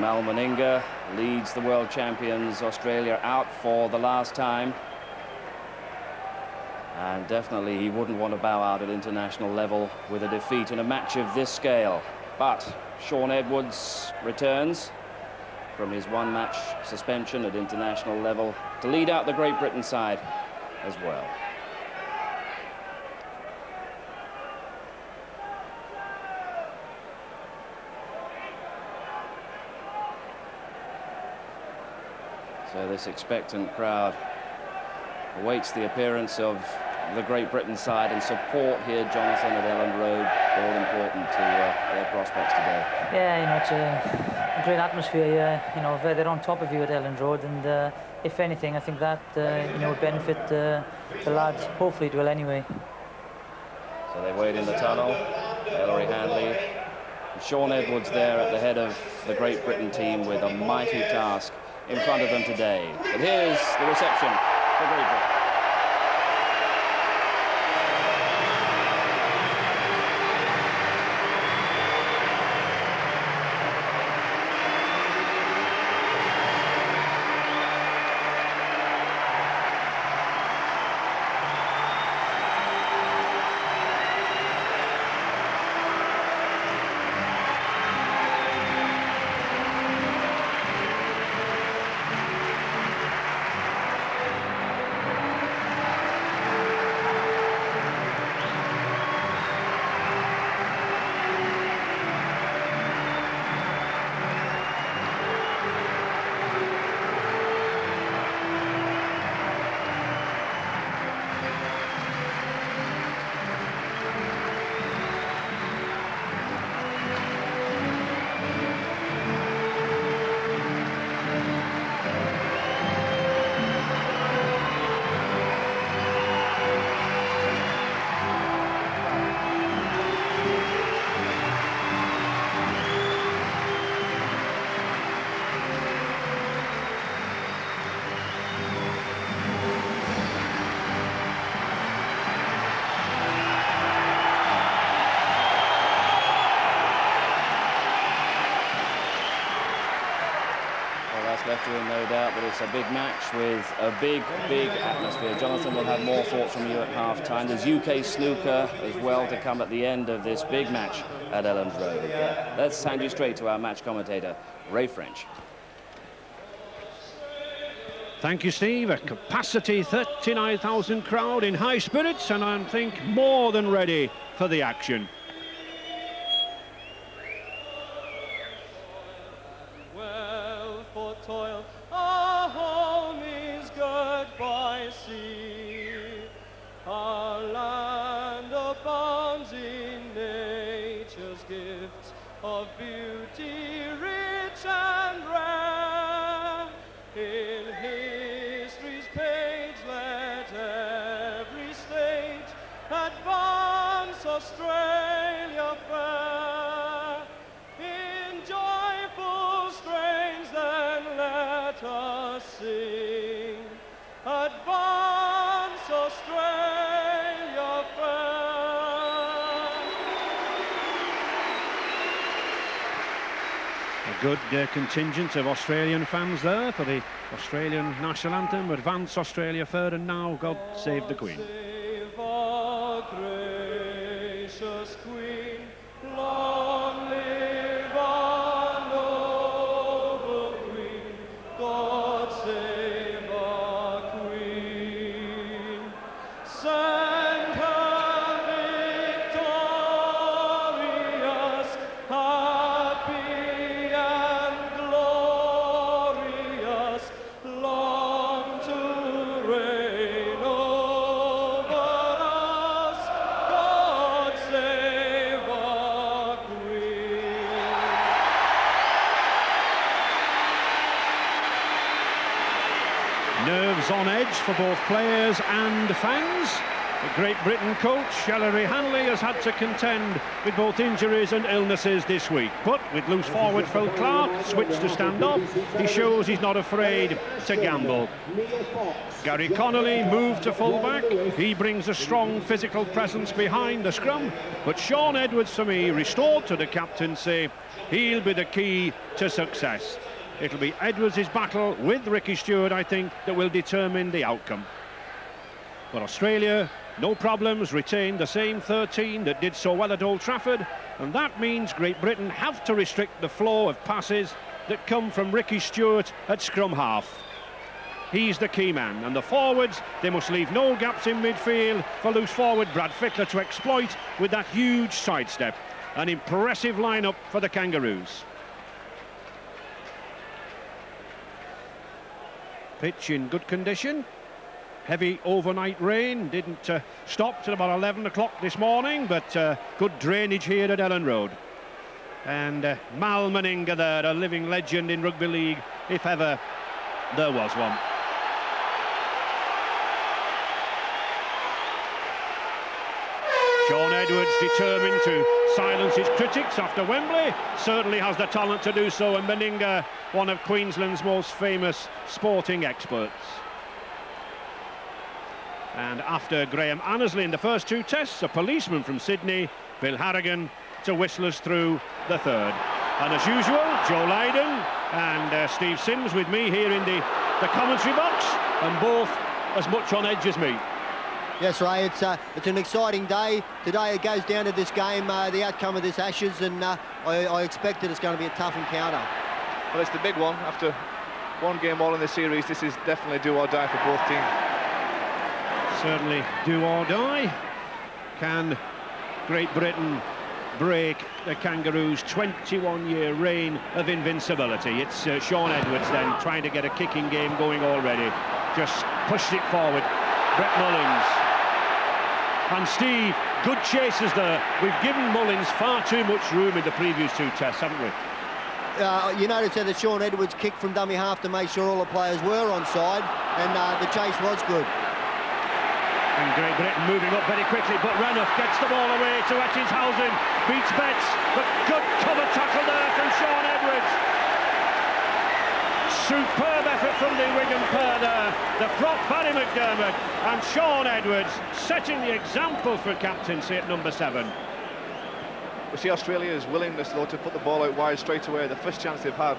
Mal Meninga leads the world champions Australia out for the last time. And definitely he wouldn't want to bow out at international level with a defeat in a match of this scale. But Shaun Edwards returns from his one-match suspension at international level to lead out the Great Britain side as well. This expectant crowd awaits the appearance of the Great Britain side and support here, Jonathan, at Elland Road, all important to uh, their prospects today. Yeah, you know, it's a, great atmosphere here. You know, they're on top of you at Elland Road, and uh, if anything, I think that, uh, you know, would benefit uh, the lads. Hopefully it will anyway. So they wait in the tunnel. Ellery Hanley. Shaun Edwards there at the head of the Great Britain team with a mighty task in front of them today. But here's the reception for Great big match with a big, big atmosphere. Jonathan will have more thoughts from you at half-time. There's UK snooker as well to come at the end of this big match at Elland Road. Let's hand you straight to our match commentator, Ray French. Thank you, Steve. A capacity 39,000 crowd in high spirits, and I think more than ready for the action. beauty. Good uh, contingent of Australian fans there for the Australian national anthem. Advance Australia Fair and now God Save the Queen. Britain coach, Ellery Hanley, has had to contend with both injuries and illnesses this week. But with loose forward Phil Clarke switched to stand up, he shows he's not afraid to gamble. Gary Connolly moved to fullback. He brings a strong physical presence behind the scrum. But Shaun Edwards, for me, restored to the captaincy, he'll be the key to success. It'll be Edwards' battle with Ricky Stuart, I think, that will determine the outcome. But Australia no problems, retain the same 13 that did so well at Old Trafford, and that means Great Britain have to restrict the flow of passes that come from Ricky Stuart at scrum half. He's the key man, and the forwards, they must leave no gaps in midfield for loose forward Brad Fittler to exploit with that huge sidestep. An impressive lineup for the Kangaroos. Pitch in good condition, heavy overnight rain didn't uh, stop till about 11 o'clock this morning but uh, good drainage here at Elland Road. And uh, Mal Meninga there a living legend in rugby league if ever there was one. Shaun Edwards determined to silence his critics after Wembley. Certainly has the talent to do so and Meninga one of Queensland's most famous sporting experts and after Graham Annesley in the first two tests, a policeman from Sydney, Bill Harrigan, to whistle us through the third. And as usual, Joe Lydon and uh, Steve Sims with me here in the, the commentary box, and both as much on edge as me. Yes, Ray, it's, uh, it's an exciting day. Today it goes down to this game, uh, the outcome of this Ashes, and uh, I, I expect that it's going to be a tough encounter. Well, it's the big one. After one game all in the series, this is definitely do or die for both teams certainly do or die. Can Great Britain break the Kangaroos' 21-year reign of invincibility? It's uh, Shaun Edwards then trying to get a kicking game going already. Just pushed it forward. Brett Mullins. And Steve, good chases there. We've given Mullins far too much room in the previous two tests, haven't we? Uh, you notice that Shaun Edwards kicked from dummy half to make sure all the players were on side, and uh, the chase was good. And Great Britain moving up very quickly, but Renouf gets the ball away to Ettingshausen, beats Betts, but good cover tackle there from Shaun Edwards. Superb effort from the Wigan pair there. The prop Barrie McDermott and Shaun Edwards setting the example for captaincy at number seven. We see Australia's willingness, though, to put the ball out wide straight away. The first chance they've had,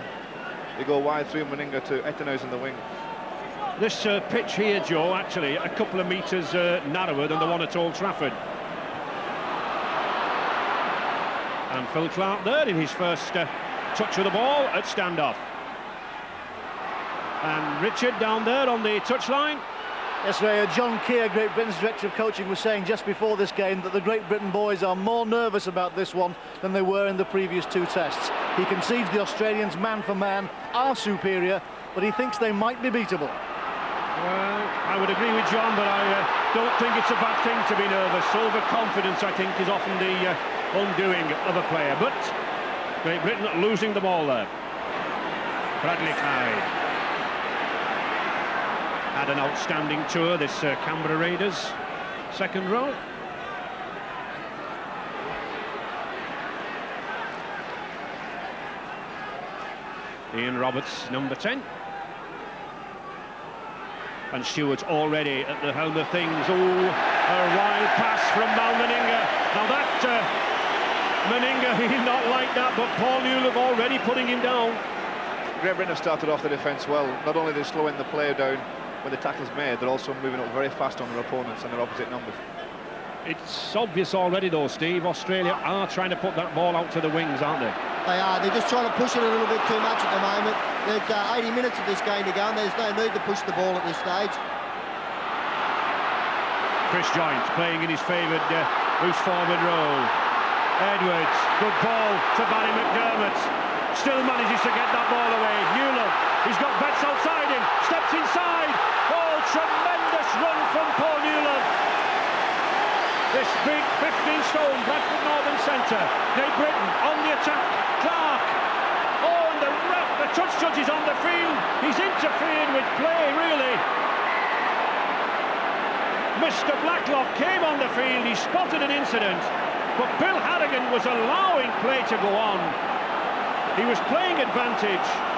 they go wide through Meninga to Ettingshausen in the wing. This uh, pitch here, Joe, actually a couple of metres uh, narrower than the one at Old Trafford. And Phil Clarke there in his first uh, touch of the ball at standoff. And Richard down there on the touchline. Yes, Ray, John Kear, Great Britain's Director of Coaching, was saying just before this game that the Great Britain boys are more nervous about this one than they were in the previous two tests. He concedes the Australians man for man are superior, but he thinks they might be beatable. Well, I would agree with John, but I uh, don't think it's a bad thing to be nervous. Overconfidence, I think, is often the uh, undoing of a player. But Great Britain losing the ball there. Bradley Clyde had an outstanding tour, this uh, Canberra Raiders second row. Ian Roberts, number 10. And Stuart's already at the helm of things. Oh, a wild pass from Mal Meninga. Now that uh, Meninga, he's not like that, but Paul Newlove already putting him down. Britain have started off the defence well. Not only they're slowing the player down when the tackle's made, they're also moving up very fast on their opponents and their opposite numbers. It's obvious already, though, Steve. Australia are trying to put that ball out to the wings, aren't they? They are. They're just trying to push it a little bit too much at the moment. There's uh, 80 minutes of this game to go, and there's no need to push the ball at this stage. Chris Joynt playing in his favoured uh, loose forward role. Edwards, good ball to Barrie McDermott. Still manages to get that ball away. Newlove, he's got Betts outside him, steps inside. Oh, tremendous run from Paul Newlove. This big 15-stone Bradford Northern centre. Great Britain on the attack. Clarke. Oh, and the ref, the touch judge is on the field. He's interfered with play, really. Mr. Blacklock came on the field, he spotted an incident, but Bill Harrigan was allowing play to go on. He was playing advantage.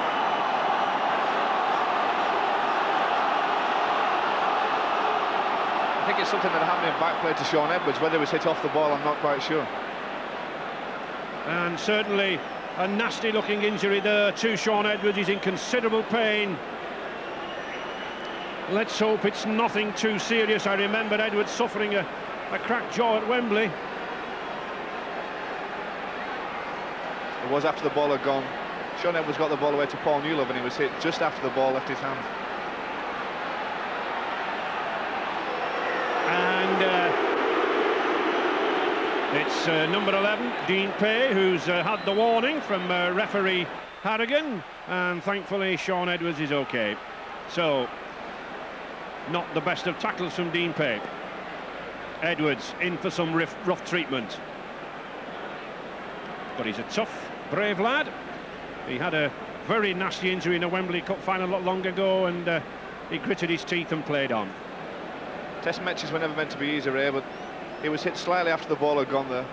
Think it's something that happened in back play to Shaun Edwards. Whether it was hit off the ball, I'm not quite sure. And certainly a nasty looking injury there to Shaun Edwards. He's in considerable pain. Let's hope it's nothing too serious. I remember Edwards suffering a, a cracked jaw at Wembley. It was after the ball had gone. Shaun Edwards got the ball away to Paul Newlove and he was hit just after the ball left his hand. And uh, it's uh, number 11, Dean Pay, who's uh, had the warning from uh, referee Harrigan. And thankfully, Shaun Edwards is okay. So, not the best of tackles from Dean Pay. Edwards in for some rough, rough treatment. But he's a tough, brave lad. He had a very nasty injury in a Wembley Cup final not long ago and uh, he gritted his teeth and played on. Test matches were never meant to be easy, Ray, but he was hit slightly after the ball had gone there.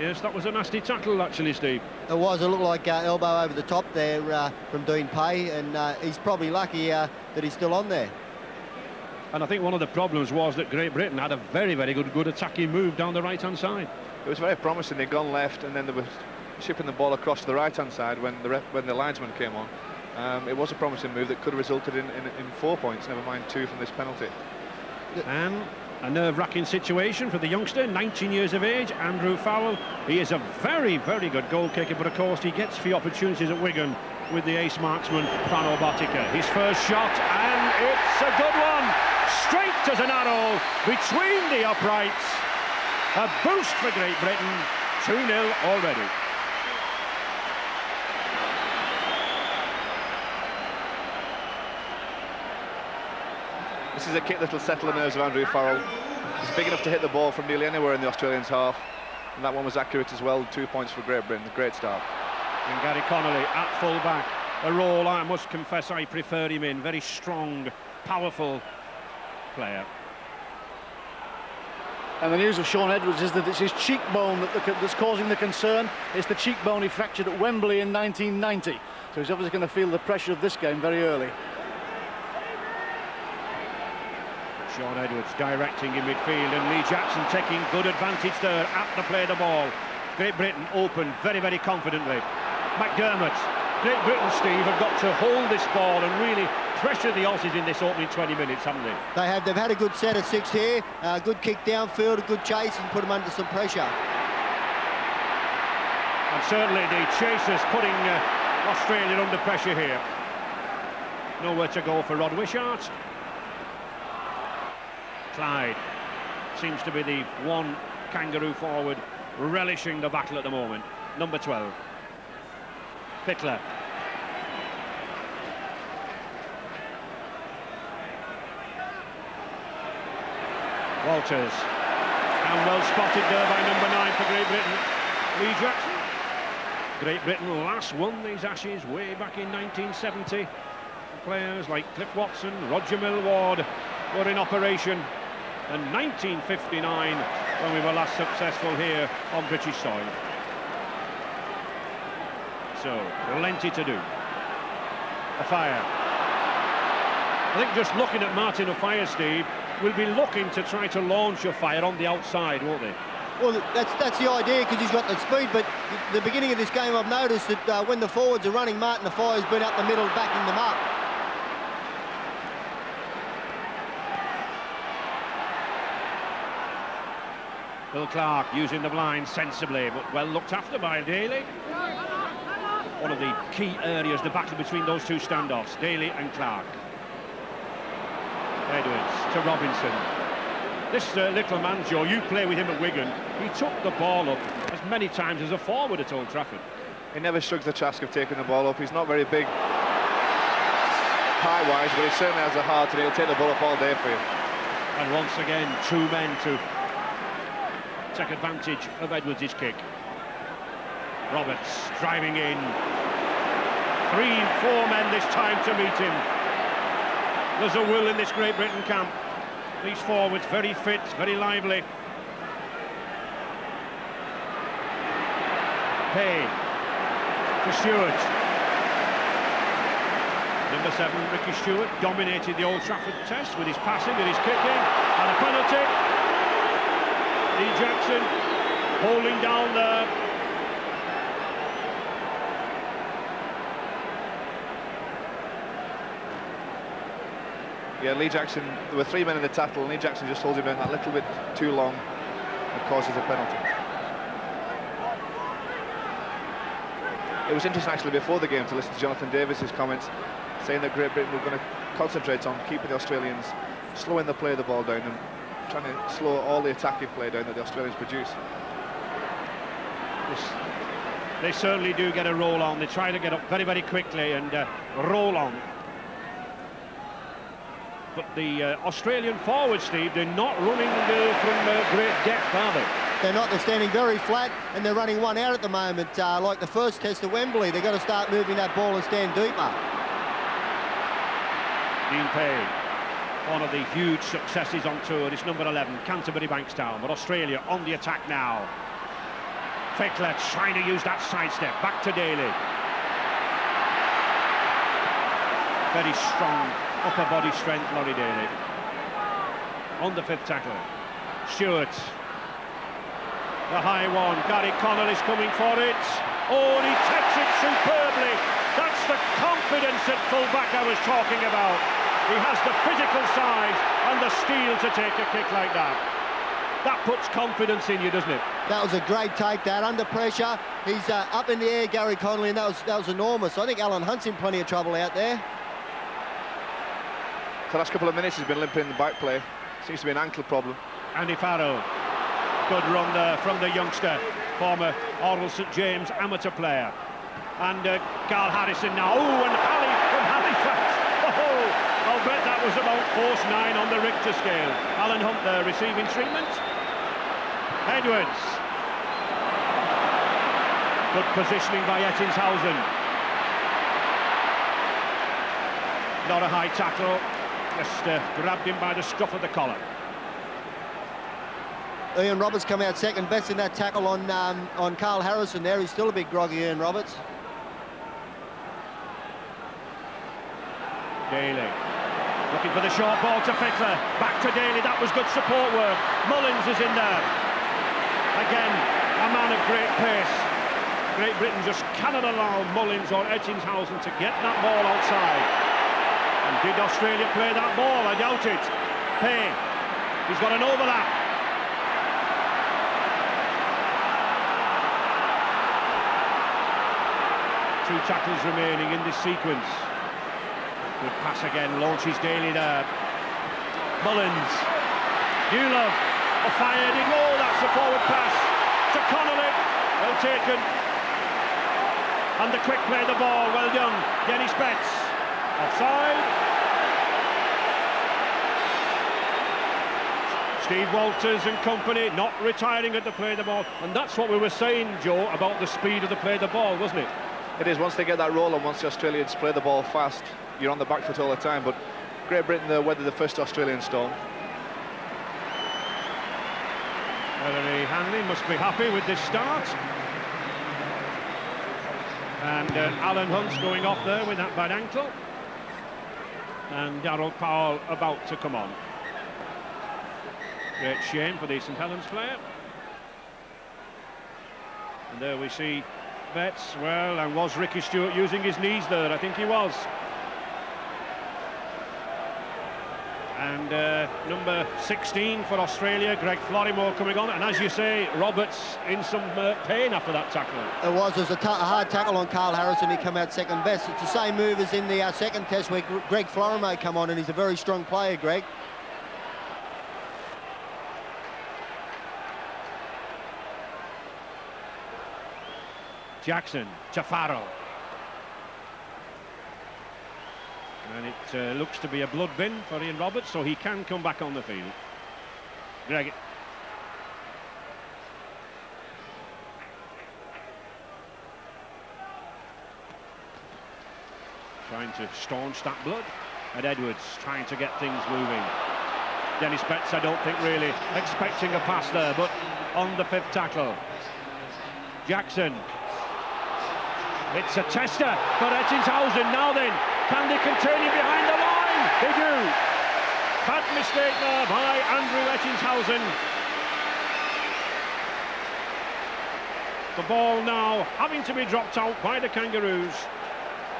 Yes, that was a nasty tackle, actually, Steve. It was. It looked like uh, elbow over the top there uh, from Dean Pay, and uh, he's probably lucky uh, that he's still on there. And I think one of the problems was that Great Britain had a very, very good, good attacking move down the right-hand side. It was very promising. They'd gone left, and then they were shipping the ball across to the right-hand side when the when the linesman came on. Um, it was a promising move that could have resulted in, in, in four points, never mind two from this penalty. And a nerve-wracking situation for the youngster, 19 years of age, Andrew Farrell. He is a very, very good goal kicker, but of course he gets few opportunities at Wigan with the ace marksman, Frano Botica. His first shot, and it's a good one! Straight as an arrow between the uprights. A boost for Great Britain, 2-0 already. This is a kick that'll settle the nerves of Andrew Farrell. He's big enough to hit the ball from nearly anywhere in the Australians' half. And that one was accurate as well. Two points for Great Britain. Great start. And Gary Connolly at full back. A role I must confess I prefer him in. Very strong, powerful player. And the news of Shaun Edwards is that it's his cheekbone that the, that's causing the concern. It's the cheekbone he fractured at Wembley in 1990. So he's obviously going to feel the pressure of this game very early. Shaun Edwards directing in midfield and Lee Jackson taking good advantage there at the play of the ball. Great Britain open very, very confidently. McDermott, Great Britain, Steve, have got to hold this ball and really pressure the Aussies in this opening 20 minutes, haven't they? They have. They've had a good set of six here. a good kick downfield, a good chase, and put them under some pressure. And certainly the chasers putting uh, Australia under pressure here. Nowhere to go for Rod Wishart. Clyde seems to be the one kangaroo forward relishing the battle at the moment. Number 12. Fittler. Walters. And well spotted there by number nine for Great Britain. Lee Jackson. Great Britain last won these Ashes way back in 1970. Players like Cliff Watson, Roger Millward were in operation. And 1959 when we were last successful here on British soil. So, plenty to do. Offiah. I think just looking at Martin Offiah, Steve, will be looking to try to launch Offiah on the outside, won't they? Well, that's that's the idea because he's got the speed. But the beginning of this game, I've noticed that uh, when the forwards are running, Martin Offiah's been up the middle, backing them up. Phil Clarke using the blind sensibly, but well looked after by Daley. One of the key areas, the battle between those two standoffs, Daley and Clarke. Edwards to Robinson. This uh, little man, Joe, you play with him at Wigan. He took the ball up as many times as a forward at Old Trafford. He never shrugs the task of taking the ball up. He's not very big high-wise, but he certainly has a heart and he'll take the ball up all day for you. And once again, two men to take advantage of Edwards' kick. Roberts driving in. Three, four men this time to meet him. There's a will in this Great Britain camp. These forwards very fit, very lively. Hay to Stuart. Number seven, Ricky Stuart, dominated the Old Trafford test with his passing, with his kicking, and a penalty. Lee Jackson holding down the Yeah, Lee Jackson, there were three men in the tackle, and Lee Jackson just holds him down that little bit too long and causes a penalty. It was interesting actually before the game to listen to Jonathan Davies's comments saying that Great Britain were going to concentrate on keeping the Australians slowing the play of the ball down and trying to slow all the attacking play down that the Australians produce. They certainly do get a roll on. They try to get up very, very quickly and uh, roll on but the uh, Australian forward, Steve, they're not running uh, from uh, great depth, are they? They're not. They're standing very flat, and they're running one out at the moment, uh, like the first test at Wembley. They've got to start moving that ball and stand deeper. Dean Pay, one of the huge successes on tour, It's number 11, Canterbury Bankstown, but Australia on the attack now. Fittler trying to use that sidestep, back to Daley. Very strong upper body strength, Laurie Daley. On the fifth tackle. Stuart. The high one. Gary Connell is coming for it. Oh, he takes it superbly. That's the confidence at full-back I was talking about. He has the physical size and the steel to take a kick like that. That puts confidence in you, doesn't it? That was a great take, that. Under pressure, he's uh, up in the air, Gary Connolly, and that was, that was enormous. I think Alan Hunte's in plenty of trouble out there. The last couple of minutes he's been limping in the back play. Seems to be an ankle problem. Andy Farrell. Good run there from the youngster, former Orrell St James amateur player. And uh, Karl Harrison now. Oh, and Ali from Halifax. Oh, I'll bet that was about force nine on the Richter scale. Alan Hunte there receiving treatment. Edwards. Good positioning by Ettingshausen. Not a high tackle, just uh, grabbed him by the scruff of the collar. Ian Roberts come out second best in that tackle on um, on Karl Harrison there. He's still a bit groggy, Ian Roberts. Daley looking for the short ball to Fittler. Back to Daley. That was good support work. Mullins is in there. Again, a man of great pace. Great Britain just cannot allow Mullins or Ettingshausen to get that ball outside. And did Australia play that ball? I doubt it. Payne, he's got an overlap. Two tackles remaining in this sequence. Good pass again, launches Daley there. Mullins. Newlove. A fired in. Oh, that's a forward pass to Connolly. Well taken. And the quick play the ball. Well done. Denis Betts. Offside. Steve Walters and company not retiring at the play the ball. And that's what we were saying, Joe, about the speed of the play of the ball, wasn't it? It is. Once they get that roll and once the Australians play the ball fast, you're on the back foot all the time. But Great Britain uh, weathered the first Australian storm. Ellery Hanley must be happy with this start. And uh, Alan Hunte's going off there with that bad ankle and Daryl Powell about to come on. Great shame for the St Helens player. And there we see Betts, well, and was Ricky Stuart using his knees there? I think he was. And uh, number 16 for Australia, Greg Florimo coming on. And as you say, Roberts in some uh, pain after that tackle. It was. It was a, hard tackle on Karl Harrison. He come out second best. It's the same move as in the uh, second test where Greg Florimo come on, and he's a very strong player, Greg. Jackson to Farrell. And it uh, looks to be a blood bin for Ian Roberts, so he can come back on the field. Greg. Trying to staunch that blood. And Edwards trying to get things moving. Denis Betts, I don't think, really expecting a pass there, but on the fifth tackle. Jackson. It's a tester for Ettingshausen. Now then, can they behind the line? They do. Bad mistake there by Andrew Ettingshausen. The ball now having to be dropped out by the Kangaroos.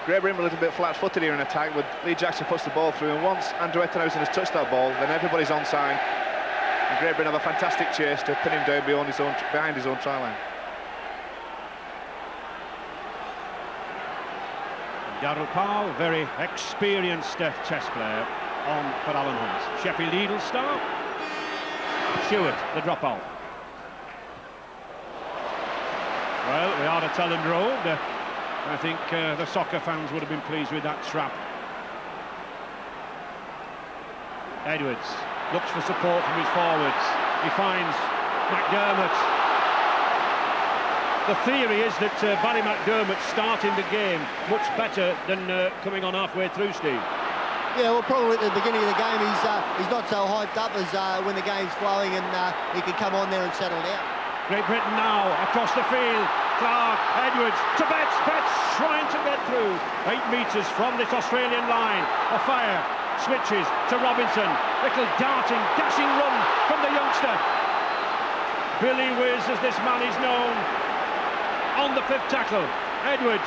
Britain a little bit flat-footed here in attack, but Lee Jackson puts the ball through, and once Andrew Ettingshausen has touched that ball, then everybody's onside. And Britain have a fantastic chase to pin him down his own, behind his own try line. Powell, very experienced uh, chess player on for Alan Hunte. Sheffield Eagles star. Stuart, the dropout. Well, we are at Elland Road. Uh, I think uh, the soccer fans would have been pleased with that trap. Edwards looks for support from his forwards. He finds McDermott. The theory is that uh, Barrie McDermott starting the game much better than uh, coming on halfway through, Steve. Yeah, well, probably at the beginning of the game, he's uh, he's not so hyped up as uh, when the game's flowing and uh, he can come on there and settle down. Great Britain now across the field. Clarke, Edwards to Betts. Betts trying to get through. Eight metres from this Australian line. Offiah. Switches to Robinson. Little darting, dashing run from the youngster. Billy Whiz, as this man is known. On the fifth tackle. Edwards.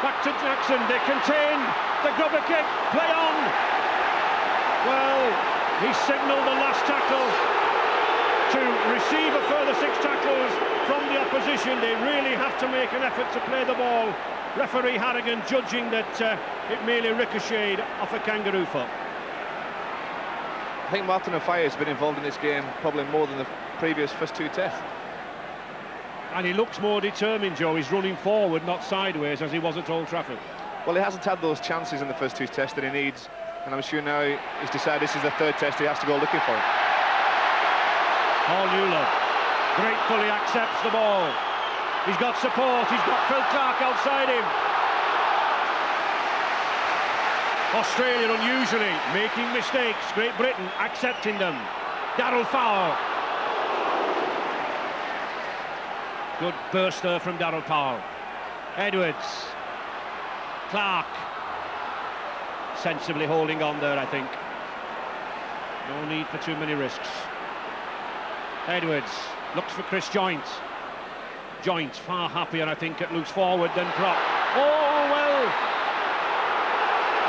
Back to Jackson. They contain the grubber kick. Play on. Well, he signalled the last tackle to receive a further six tackles from the opposition. They really have to make an effort to play the ball. Referee Harrigan judging that uh, it merely ricocheted off a kangaroo foot. I think Martin Offiah has been involved in this game probably more than the previous first two tests. And he looks more determined, Joe. He's running forward, not sideways, as he was at Old Trafford. Well, he hasn't had those chances in the first two tests that he needs. And I'm sure now he's decided this is the third test he has to go looking for it. Paul Newlove gratefully accepts the ball. He's got support, he's got Phil Clarke outside him. Australia unusually making mistakes, Great Britain accepting them. Daryl Powell. Good burst there from Daryl Powell. Edwards. Clarke. Sensibly holding on there, I think. No need for too many risks. Edwards looks for Chris Joynt. Joynt far happier, I think, at loose forward than drop. Oh, well.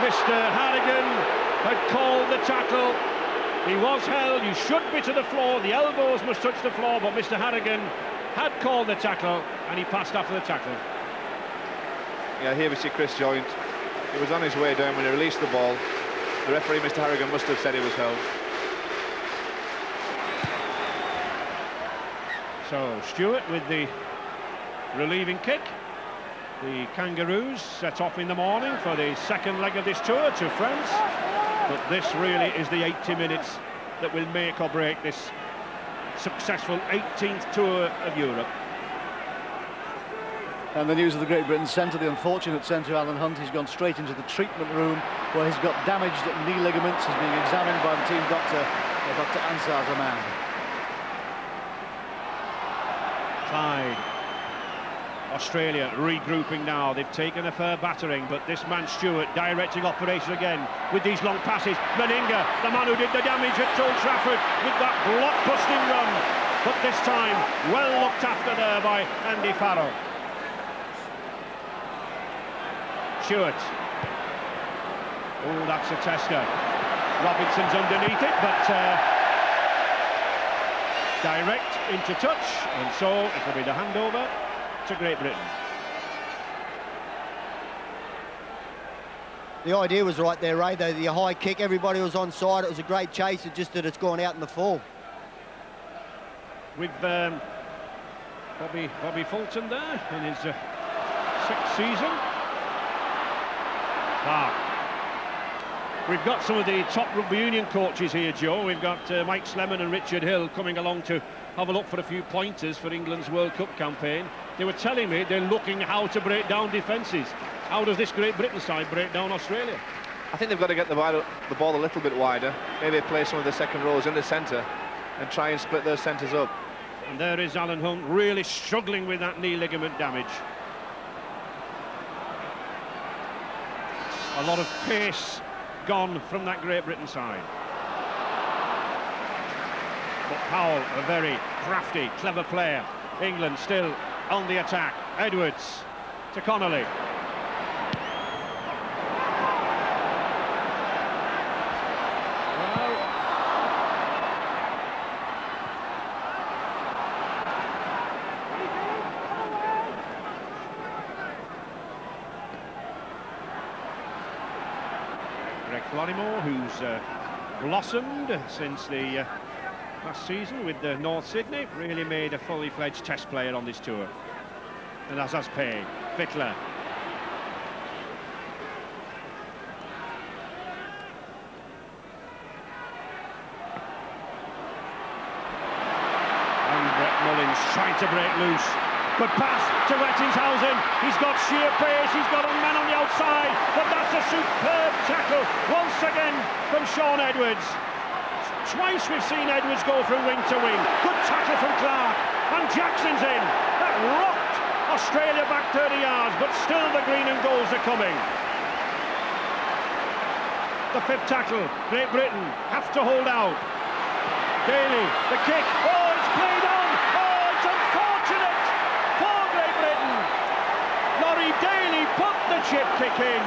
Mr. Harrigan had called the tackle. He was held. You should be to the floor. The elbows must touch the floor, but Mr. Harrigan had called the tackle, and he passed after the tackle. Yeah, here we see Chris Joynt. He was on his way down when he released the ball. The referee, Mr. Harrigan, must have said he was held. So Stuart with the relieving kick. The Kangaroos set off in the morning for the second leg of this tour to France. But this really is the 80 minutes that will make or break this successful 18th tour of Europe. And the news of the Great Britain centre, the unfortunate centre, Alan Hunte, he's gone straight into the treatment room where he's got damaged knee ligaments. He's being examined by the team doctor, Dr. Ansar Zaman. Clyde. Australia regrouping now. They've taken a fair battering, but this man Stuart directing operation again with these long passes. Meninga, the man who did the damage at Old Trafford with that block-busting run. But this time, well looked after there by Andy Farrell. Stuart. Oh, that's a tester. Robinson's underneath it, but uh, direct into touch, and so it will be the handover to Great Britain. The idea was right there, Ray, though, the high kick, everybody was on side, it was a great chase, it's just that it's gone out in the fall. With um, Bobby, Bobby Fulton there in his uh, sixth season. Ah, We've got some of the top rugby union coaches here, Joe. We've got uh, Mike Slemen and Richard Hill coming along to have a look for a few pointers for England's World Cup campaign. They were telling me they're looking how to break down defences. How does this Great Britain side break down Australia? I think they've got to get the, the ball a little bit wider, maybe play some of the second rows in the centre and try and split those centres up. And there is Alan Hunte really struggling with that knee ligament damage. A lot of pace gone from that Great Britain side. But Powell, a very crafty, clever player. England still on the attack. Edwards to Connolly. Greg Florimo, who's uh, blossomed since the uh, last season with the North Sydney, really made a fully fledged test player on this tour. And as has paid. Fittler. And Brett Mullins trying to break loose. Good pass to Ettingshausen. He's got sheer pace. He's got a man on the outside. But that's a superb tackle once again from Shaun Edwards. Twice we've seen Edwards go from wing to wing. Good tackle from Clarke. And Jackson's in. That rocked Australia back 30 yards, but still the green and golds are coming. The fifth tackle. Great Britain have to hold out. Daley, the kick. Oh, it's played on. Oh, it's unfortunate for Great Britain. Laurie Daley put the chip kick in.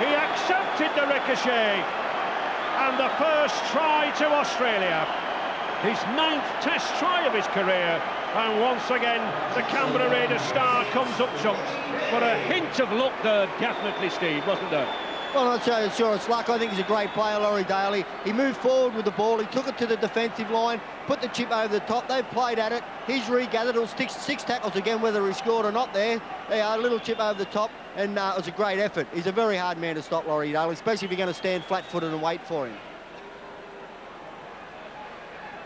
He accepted the ricochet and the first try to Australia. His ninth test try of his career, and once again the Canberra Raiders star comes up trumps. But a hint of luck there, definitely, Steve, wasn't there? Well, I'm not sure it's luck. I think he's a great player, Laurie Daley. He moved forward with the ball. He took it to the defensive line, put the chip over the top. They've played at it. He's regathered. It was six, tackles again, whether he scored or not there. Yeah, a little chip over the top, and uh, it was a great effort. He's a very hard man to stop, Laurie Daley, especially if you're going to stand flat-footed and wait for him.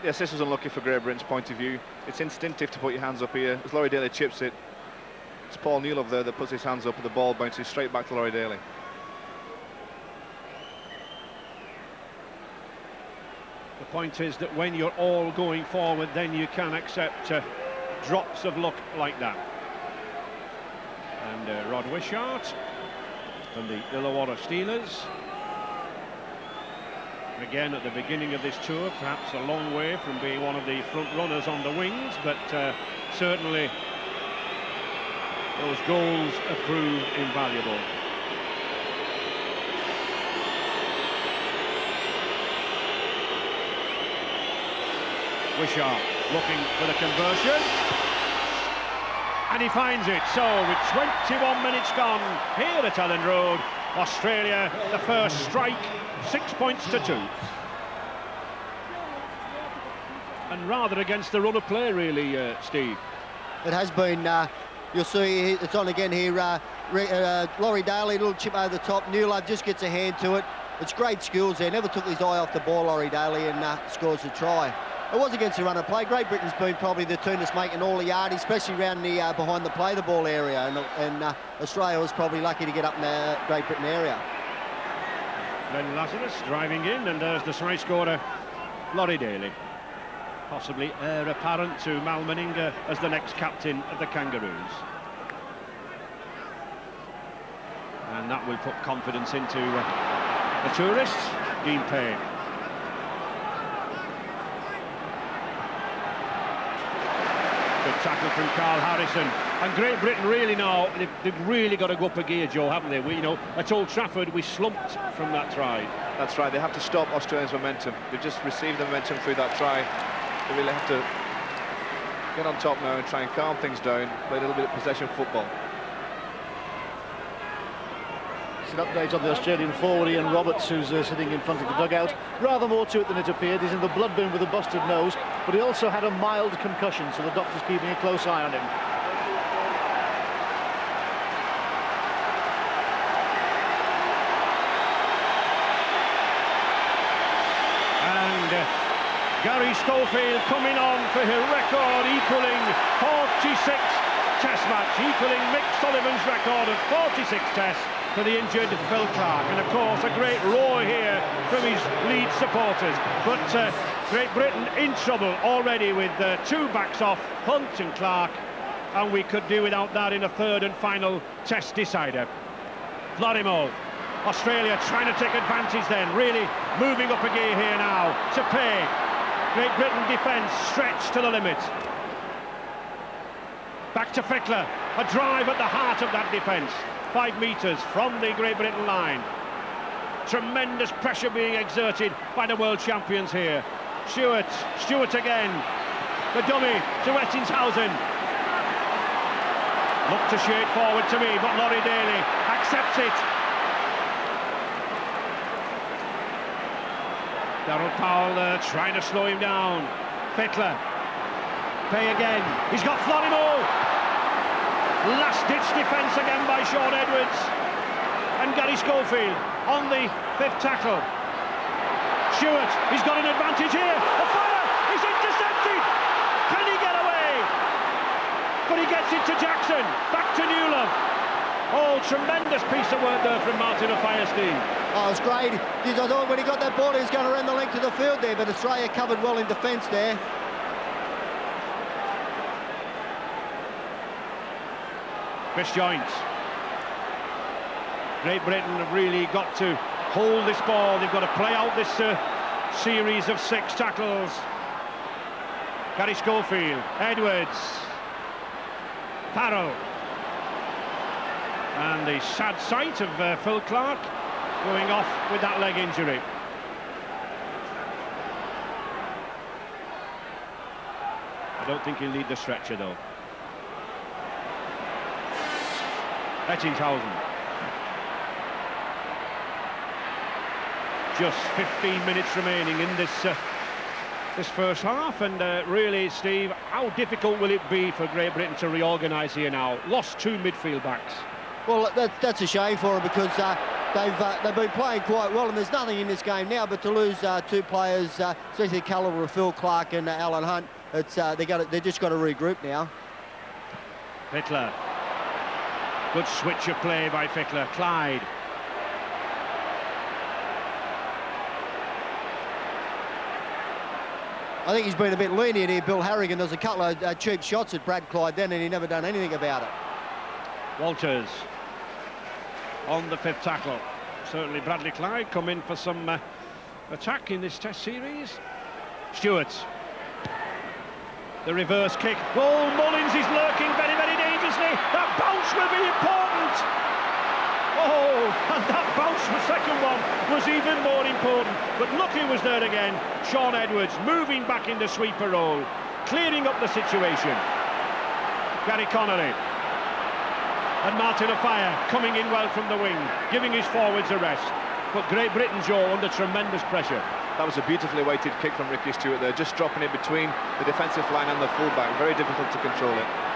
Yes, this was unlucky for Great Britain's point of view. It's instinctive to put your hands up here. As Laurie Daley chips it, it's Paul Neal there that puts his hands up and the ball bounces straight back to Laurie Daley. Point is that when you're all going forward, then you can accept uh, drops of luck like that. And uh, Rod Wishart from the Illawarra Steelers. Again, at the beginning of this tour, perhaps a long way from being one of the front runners on the wings, but uh, certainly those goals have proved invaluable. Wishart looking for the conversion. And he finds it. So with 21 minutes gone here at Elland Road, Australia, the first strike, six points to two. And rather against the run of play, really, uh, Steve. It has been, uh, you'll see it's on again here, uh, uh, Laurie Daley, little chip over the top, Newlove just gets a hand to it. It's great skills there, never took his eye off the ball, Laurie Daley, and uh, scores a try. It was against the run of play. Great Britain's been probably the team that's making all the yard, especially around the uh, behind the play the ball area, and, and uh, Australia was probably lucky to get up in the Great Britain area. Glenn Lazarus driving in, and there's the try scorer, Laurie Daley. Possibly heir apparent to Mal Meninga as the next captain of the Kangaroos. And that will put confidence into uh, the tourists. Dean Pay. Good tackle from Karl Harrison. And Great Britain really now, they've, they've, really got to go up a gear, Joe, haven't they? We, you know, at Old Trafford, we slumped from that try. That's right, they have to stop Australia's momentum. They've just received the momentum through that try. They really have to get on top now and try and calm things down, play a little bit of possession football. An update on the Australian forward Ian Roberts, who's uh, sitting in front of the dugout. Rather more to it than it appeared. He's in the blood bin with a busted nose, but he also had a mild concussion, so the doctor's keeping a close eye on him. And uh, Garry Schofield coming on for his record equaling 46 test match, equaling Mick Sullivan's record of 46 tests for the injured Phil Clarke. And of course, a great roar here from his lead supporters. But uh, Great Britain in trouble already with uh, two backs off, Hunte and Clarke. And we could do without that in a third and final test decider. Florimo, Australia trying to take advantage then, really moving up a gear here now to pay. Great Britain defence stretched to the limit. Back to Fittler, a drive at the heart of that defence five metres from the Great Britain line. Tremendous pressure being exerted by the world champions here. Stuart, Stuart again. The dummy to Ettingshausen. Looked to shoot forward to me, but Laurie Daley accepts it. Daryl Powell uh, trying to slow him down. Fittler. Pay again. He's got Florimo. Last-ditch defence again by Shaun Edwards. And Garry Schofield on the fifth tackle. Stuart, he's got an advantage here. Offiah, he's intercepted. Can he get away? But he gets it to Jackson. Back to Newlove. Oh, tremendous piece of work there from Martin Offiah-Stein. Oh, it's great. I thought when he got that ball, he was going to run the length of the field there, but Australia covered well in defence there. Chris Joynt. Great Britain have really got to hold this ball. They've got to play out this uh, series of six tackles. Garry Schofield, Edwards, Farrell. And the sad sight of uh, Phil Clarke going off with that leg injury. I don't think he'll need the stretcher though. Just 15 minutes remaining in this uh, this first half and uh, really Steve how difficult will it be for Great Britain to reorganise here now? Lost two midfield backs. Well that, that's a shame for them because uh, they've uh, they've been playing quite well and there's nothing in this game now but to lose uh, two players uh, especially the caliber of Phil Clarke and Alan Hunte. It's they got they just got to regroup now. Fittler Good switch of play by Fittler. Clyde. I think he's been a bit lenient here, Bill Harrigan. There's a couple of uh, cheap shots at Brad Clyde then, and he never done anything about it. Walters on the fifth tackle. Certainly Bradley Clyde come in for some uh, attack in this test series. Stuart. The reverse kick. Oh, Mullins is lurking very, very dangerously. That bounce will be important. Oh, and that bounce, the second one, was even more important. But who was there again. Shaun Edwards moving back in the sweeper role, clearing up the situation. Gary Connolly. And Martin Offiah coming in well from the wing, giving his forwards a rest. But Great Britain, Joe, under tremendous pressure. That was a beautifully weighted kick from Ricky Stuart there, just dropping it between the defensive line and the fullback. Very difficult to control it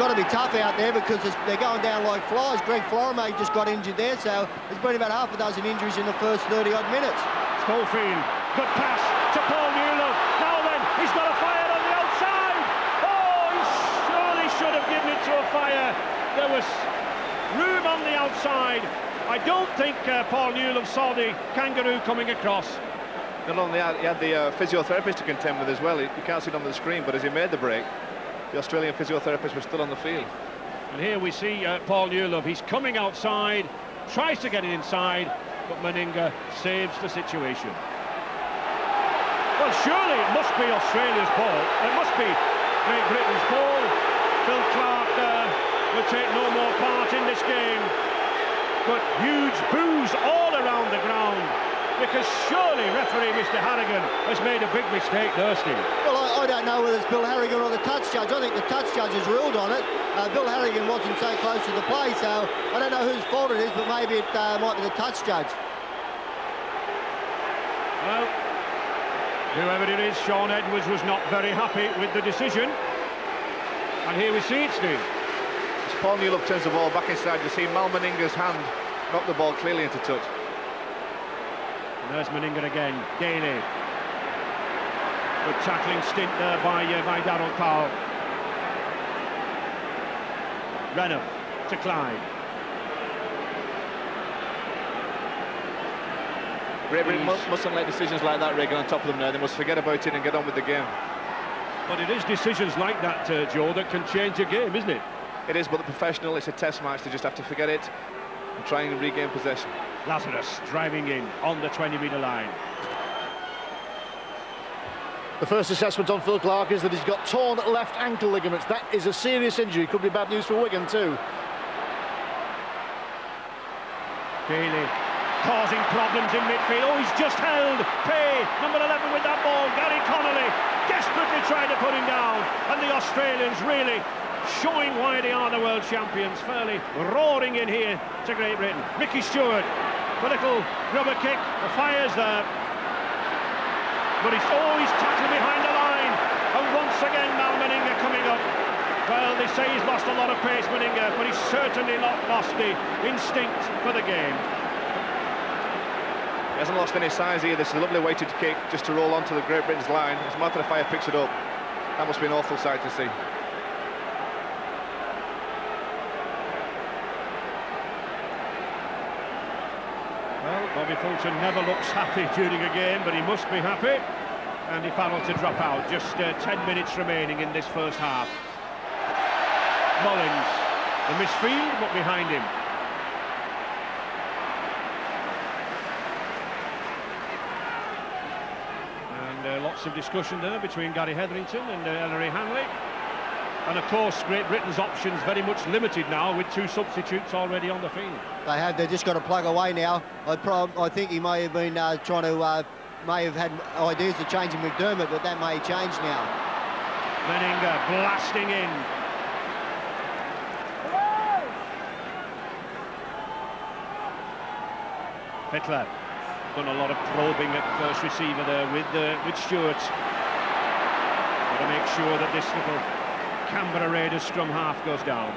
got to be tough out there because they're going down like flies. Greg Florimo just got injured there, so there's been about half a dozen injuries in the first 30-odd minutes. Schofield, good pass to Paul Newlove. Now then, he's got Offiah on the outside. Oh, he surely should have given it to Offiah. There was room on the outside. I don't think uh, Paul Newlove saw the kangaroo coming across. Not only had, he had the uh, physiotherapist to contend with as well. You can't see it on the screen, but as he made the break, the Australian physiotherapist was still on the field. And here we see uh, Paul Newlove. He's coming outside, tries to get it inside, but Meninga saves the situation. Well, surely it must be Australia's ball. It must be Great Britain's ball. Phil Clarke uh, will take no more part in this game. But huge boos all around the ground because surely referee Mr Harrigan has made a big mistake there, Steve. Well, I, I, don't know whether it's Bill Harrigan or the touch judge. I think the touch judge has ruled on it. Uh, Bill Harrigan wasn't so close to the play, so I don't know whose fault it is, but maybe it uh, might be the touch judge. Well, whoever it is, Shaun Edwards was not very happy with the decision. And here we see it, Steve. As Paul Newlove turns the ball back inside, you see Mal Meninga's hand knock the ball clearly into touch. There's Meninga again. Daley. Good tackling stint there by, uh, by Daryl Powell. Renouf to Clyde. Britain mustn't let decisions like that, Regan, on top of them now. They must forget about it and get on with the game. But it is decisions like that, uh, Joe, that can change a game, isn't it? It is, but the professional, it's a test match. They just have to forget it and try and regain possession. Lazarus driving in on the 20-metre line. The first assessment on Phil Clarke is that he's got torn left ankle ligaments. That is a serious injury. Could be bad news for Wigan too. Daley causing problems in midfield. Oh, he's just held. Pay, number 11 with that ball. Gary Connolly desperately trying to put him down. And the Australians really showing why they are the world champions. Fairly roaring in here to Great Britain. Ricky Stuart, a little grubber kick. The fire's there. But he's always tackled behind the line. And once again, now Meninga coming up. Well, they say he's lost a lot of pace, Meninga, but he's certainly not lost the instinct for the game. He hasn't lost any size either. This is a lovely weighted kick just to roll onto the Great Britain's line. As Martin Offiah picks it up, that must be an awful sight to see. Well, Bobby Fulton never looks happy during a game, but he must be happy. Andy Farrell to drop out. Just uh, 10 minutes remaining in this first half. Mullins, the misfield, but behind him. And uh, lots of discussion there between Gary Hetherington and uh, Ellery Hanley. And of course, Great Britain's options very much limited now with two substitutes already on the field. They have. They've just got to plug away now. I, I think he may have been uh, trying to, uh, may have had ideas of changing McDermott, but that may change now. Meninga blasting in. Fittler done a lot of probing at first receiver there with uh, with Stuart. Got to make sure that this little Canberra Raiders scrum half goes down.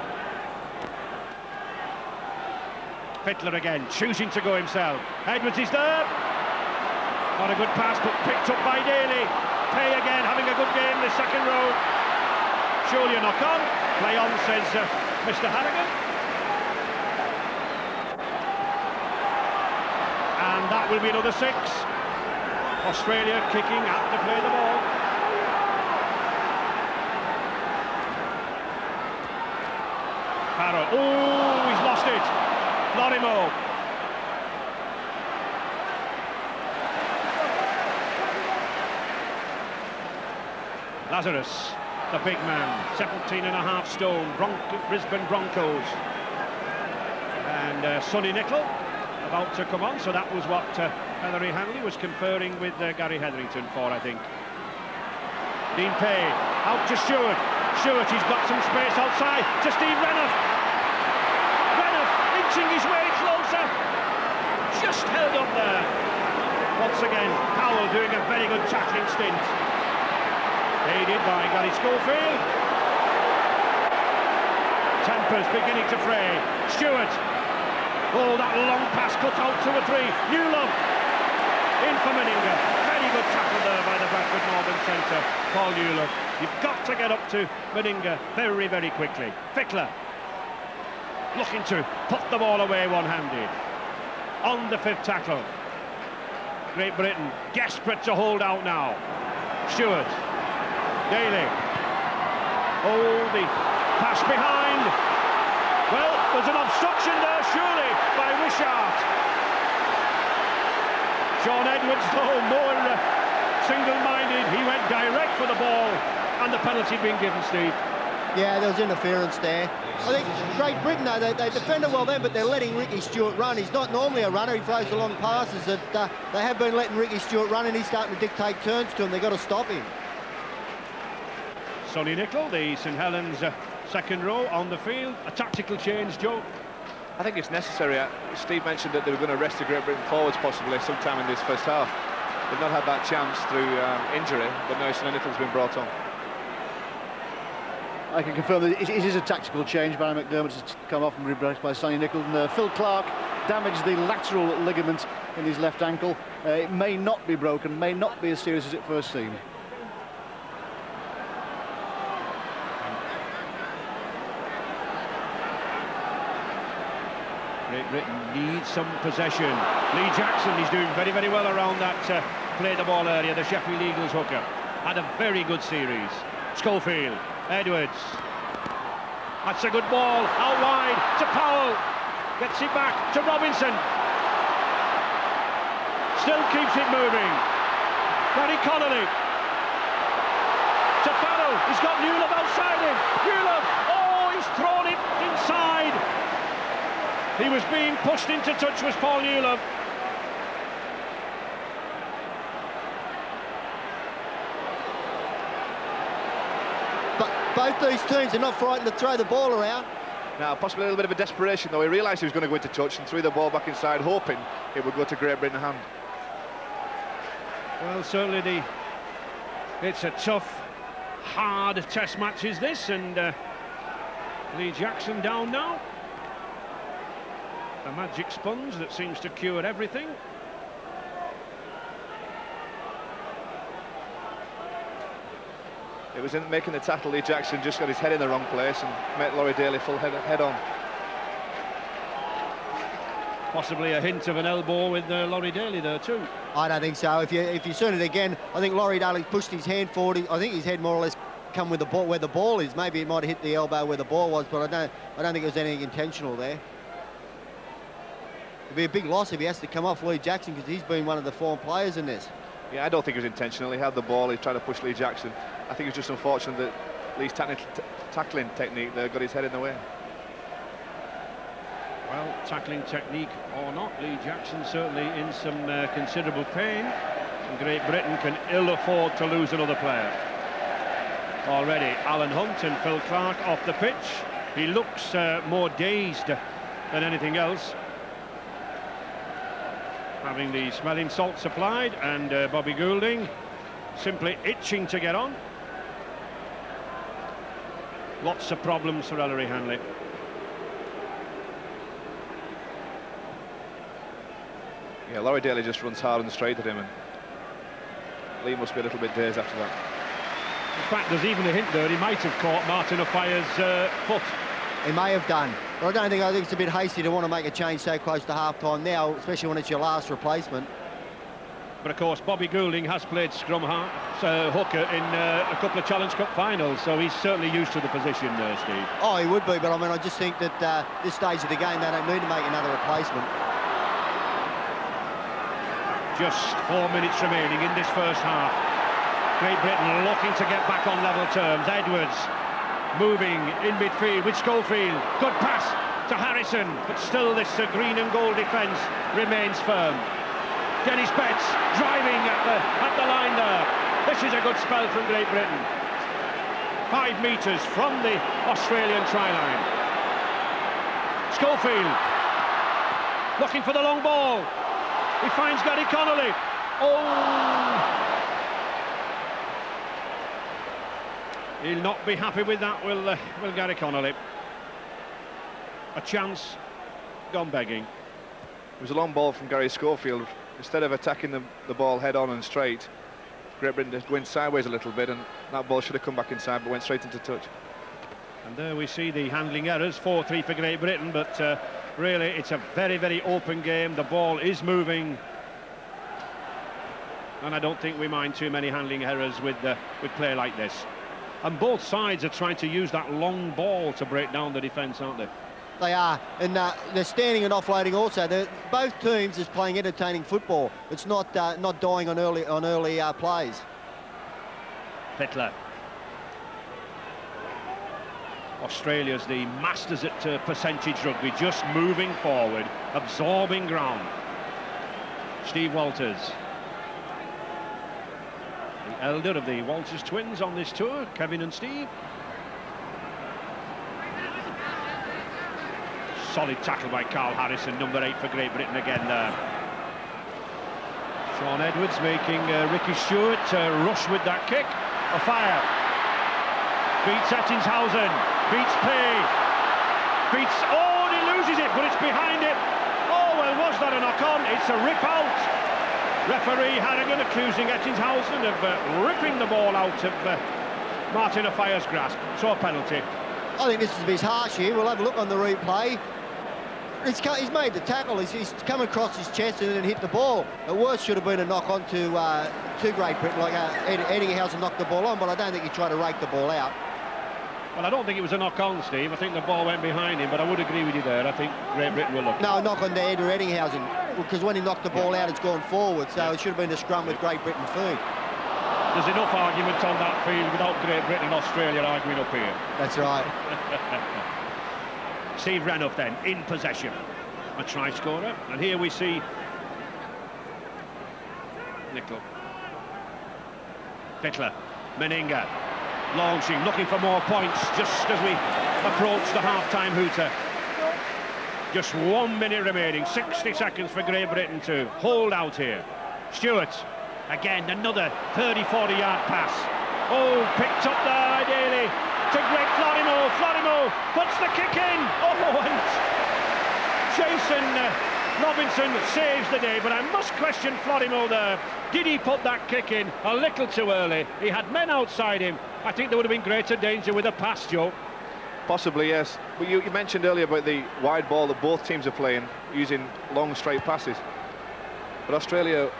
Fittler again, choosing to go himself. Edwards is there. Not a good pass, but picked up by Daley. Pay again, having a good game the second row. Surely a knock on. Play on, says uh, Mr. Harrigan. And that will be another six. Australia kicking out to play the ball. Oh, he's lost it. Florimo. Lazarus, the big man, 17 and a half stone, Bron Brisbane Broncos. And uh, Sonny Nickle about to come on, so that was what uh, Hanley was conferring with uh, Gary Hetherington for, I think. Dean Pay, out to Stuart. Stuart, he's got some space outside to Steve Renouf. Inching his way closer. Just held up there. Once again, Powell doing a very good tackling stint. Aided by Garry Schofield. Tempers beginning to fray. Stuart. Oh, that long pass cut out to or three. Newlove. In for Meninga. Very good tackle there by the Bradford Northern centre. Paul Newlove. You've got to get up to Meninga very, very quickly. Fittler. Looking to put the ball away one-handed. On the fifth tackle. Great Britain desperate to hold out now. Stuart. Daley. Oh, the pass behind. Well, there's an obstruction there, surely, by Wishart. Shaun Edwards, though, more uh, single-minded. He went direct for the ball, and the penalty being given, Steve. Yeah, there was interference there. I think Great Britain, though, they, they defended well then, but they're letting Ricky Stuart run. He's not normally a runner. He throws the long passes. That uh, They have been letting Ricky Stuart run, and he's starting to dictate turns to him. They've got to stop him. Sonny Nickle, the St Helens uh, second row on the field. A tactical change, Joe. I think it's necessary. Uh, Steve mentioned that they were going to rest the Great Britain forwards possibly sometime in this first half. They've not had that chance through um, injury, but now Sonny Nickle's been brought on. I can confirm that it, it is a tactical change. Barrie McDermott has come off and replaced by Sonny Nickle. And uh, Phil Clarke damaged the lateral ligament in his left ankle. Uh, it may not be broken, may not be as serious as it first seemed. Great Britain needs some possession. Lee Jackson, he's doing very, very well around that uh, play the ball area, the Sheffield Eagles hooker. Had a very good series. Schofield, Edwards. That's a good ball, out wide to Powell. Gets it back to Robinson. Still keeps it moving. Gary Connolly. To Farrell, he's got Newlove outside him. Newlove, oh, he's thrown it inside. He was being pushed into touch was Paul Newlove. But both these teams are not frightened to throw the ball around. Now, possibly a little bit of a desperation, though. He realised he was going to go into touch and threw the ball back inside, hoping it would go to Great Britain hand. Well, certainly the it's a tough, hard test match is this, and uh, Lee Jackson down now. A magic sponge that seems to cure everything. It was in making the tackle, Lee Jackson just got his head in the wrong place and met Laurie Daley full head, head on. Possibly a hint of an elbow with uh, Laurie Daley there too. I don't think so. If you if you've seen it again, I think Laurie Daley pushed his hand forward. I think his head more or less come with the ball where the ball is. Maybe it might have hit the elbow where the ball was, but I don't I don't think it was anything intentional there. It'd be a big loss if he has to come off Lee Jackson because he's been one of the form players in this. Yeah, I don't think it was intentional. He had the ball, he tried to push Lee Jackson. I think it was just unfortunate that Lee's tackling technique there got his head in the way. Well, tackling technique or not, Lee Jackson certainly in some uh, considerable pain. And Great Britain can ill afford to lose another player. Already, Alan Hunte and Phil Clarke off the pitch. He looks uh, more dazed than anything else. Having the smelling salts applied, and uh, Bobby Goulding simply itching to get on. Lots of problems for Ellery Hanley. Yeah, Laurie Daley just runs hard and straight at him, and Lee must be a little bit dazed after that. In fact, there's even a hint there he might have caught Martin Offiah's uh, foot. He may have done, but I don't think I think it's a bit hasty to want to make a change so close to half-time now, especially when it's your last replacement. But of course, Bobby Goulding has played scrum half, uh, hooker in uh, a couple of Challenge Cup finals, so he's certainly used to the position, uh, Steve. Oh, he would be, but I mean, I just think that uh, this stage of the game, they don't need to make another replacement. Just four minutes remaining in this first half. Great Britain looking to get back on level terms. Edwards moving in midfield with Schofield. Good pass to Harrison, but still this uh, green and gold defence remains firm. Denis Betts driving at the, at the line there. This is a good spell from Great Britain. Five metres from the Australian try line. Schofield looking for the long ball. He finds Gary Connolly. Oh! He'll not be happy with that, will, uh, will Gary Connolly. A chance gone begging. It was a long ball from Garry Schofield. Instead of attacking the, the ball head on and straight, Great Britain went sideways a little bit, and that ball should have come back inside, but went straight into touch. And there we see the handling errors, 4-3 for Great Britain, but uh, really it's a very, very open game. The ball is moving. And I don't think we mind too many handling errors with, uh, with play like this. And both sides are trying to use that long ball to break down the defence, aren't they? They are, and uh, they're standing and offloading also. They're, both teams is playing entertaining football. It's not uh, not dying on early on early uh, plays. Fittler. Australia's the masters at uh, percentage rugby, just moving forward, absorbing ground. Steve Walters. Elder of the Walters twins on this tour, Kevin and Steve. Solid tackle by Karl Harrison, number eight for Great Britain again there. Shaun Edwards making uh, Ricky Stuart uh, rush with that kick. Offiah. beats Ettingshausen, beats Pay, beats, oh, and he loses it, but it's behind it. Oh, well, was that a knock-on? It's a rip out. Referee Harrigan accusing Ettingshausen of uh, ripping the ball out of uh, Martin Offiah's grasp. So a penalty. I think this is a bit harsh here. We'll have a look on the replay. he's, he's made the tackle. He's, he's, come across his chest and then hit the ball. At worst, should have been a knock on to, uh, to Great Britain, like uh, knocked the ball on, but I don't think he tried to rake the ball out. Well, I don't think it was a knock on, Steve. I think the ball went behind him, but I would agree with you there. I think Great Britain will look. No, knock on to head of Ettingshausen, because when he knocked the ball out, it's gone forward, so it should have been a scrum with Great Britain feet. There's enough argument on that field without Great Britain and Australia arguing up here. That's right. Steve Renouf then, in possession. A try scorer. And here we see Nickle. Fittler, Meninga, launching, looking for more points just as we approach the half-time hooter. Just one minute remaining, 60 seconds for Great Britain to hold out here. Stuart, again, another 30, 40 yard pass. Oh, picked up there, ideally, to Greg Florimo. Florimo puts the kick in. Oh, and Jason uh, Robinson saves the day, but I must question Florimo there. Did he put that kick in a little too early? He had men outside him. I think there would have been greater danger with a pass, Joe. Possibly, yes. But you, you, mentioned earlier about the wide ball that both teams are playing, using long, straight passes. But Australia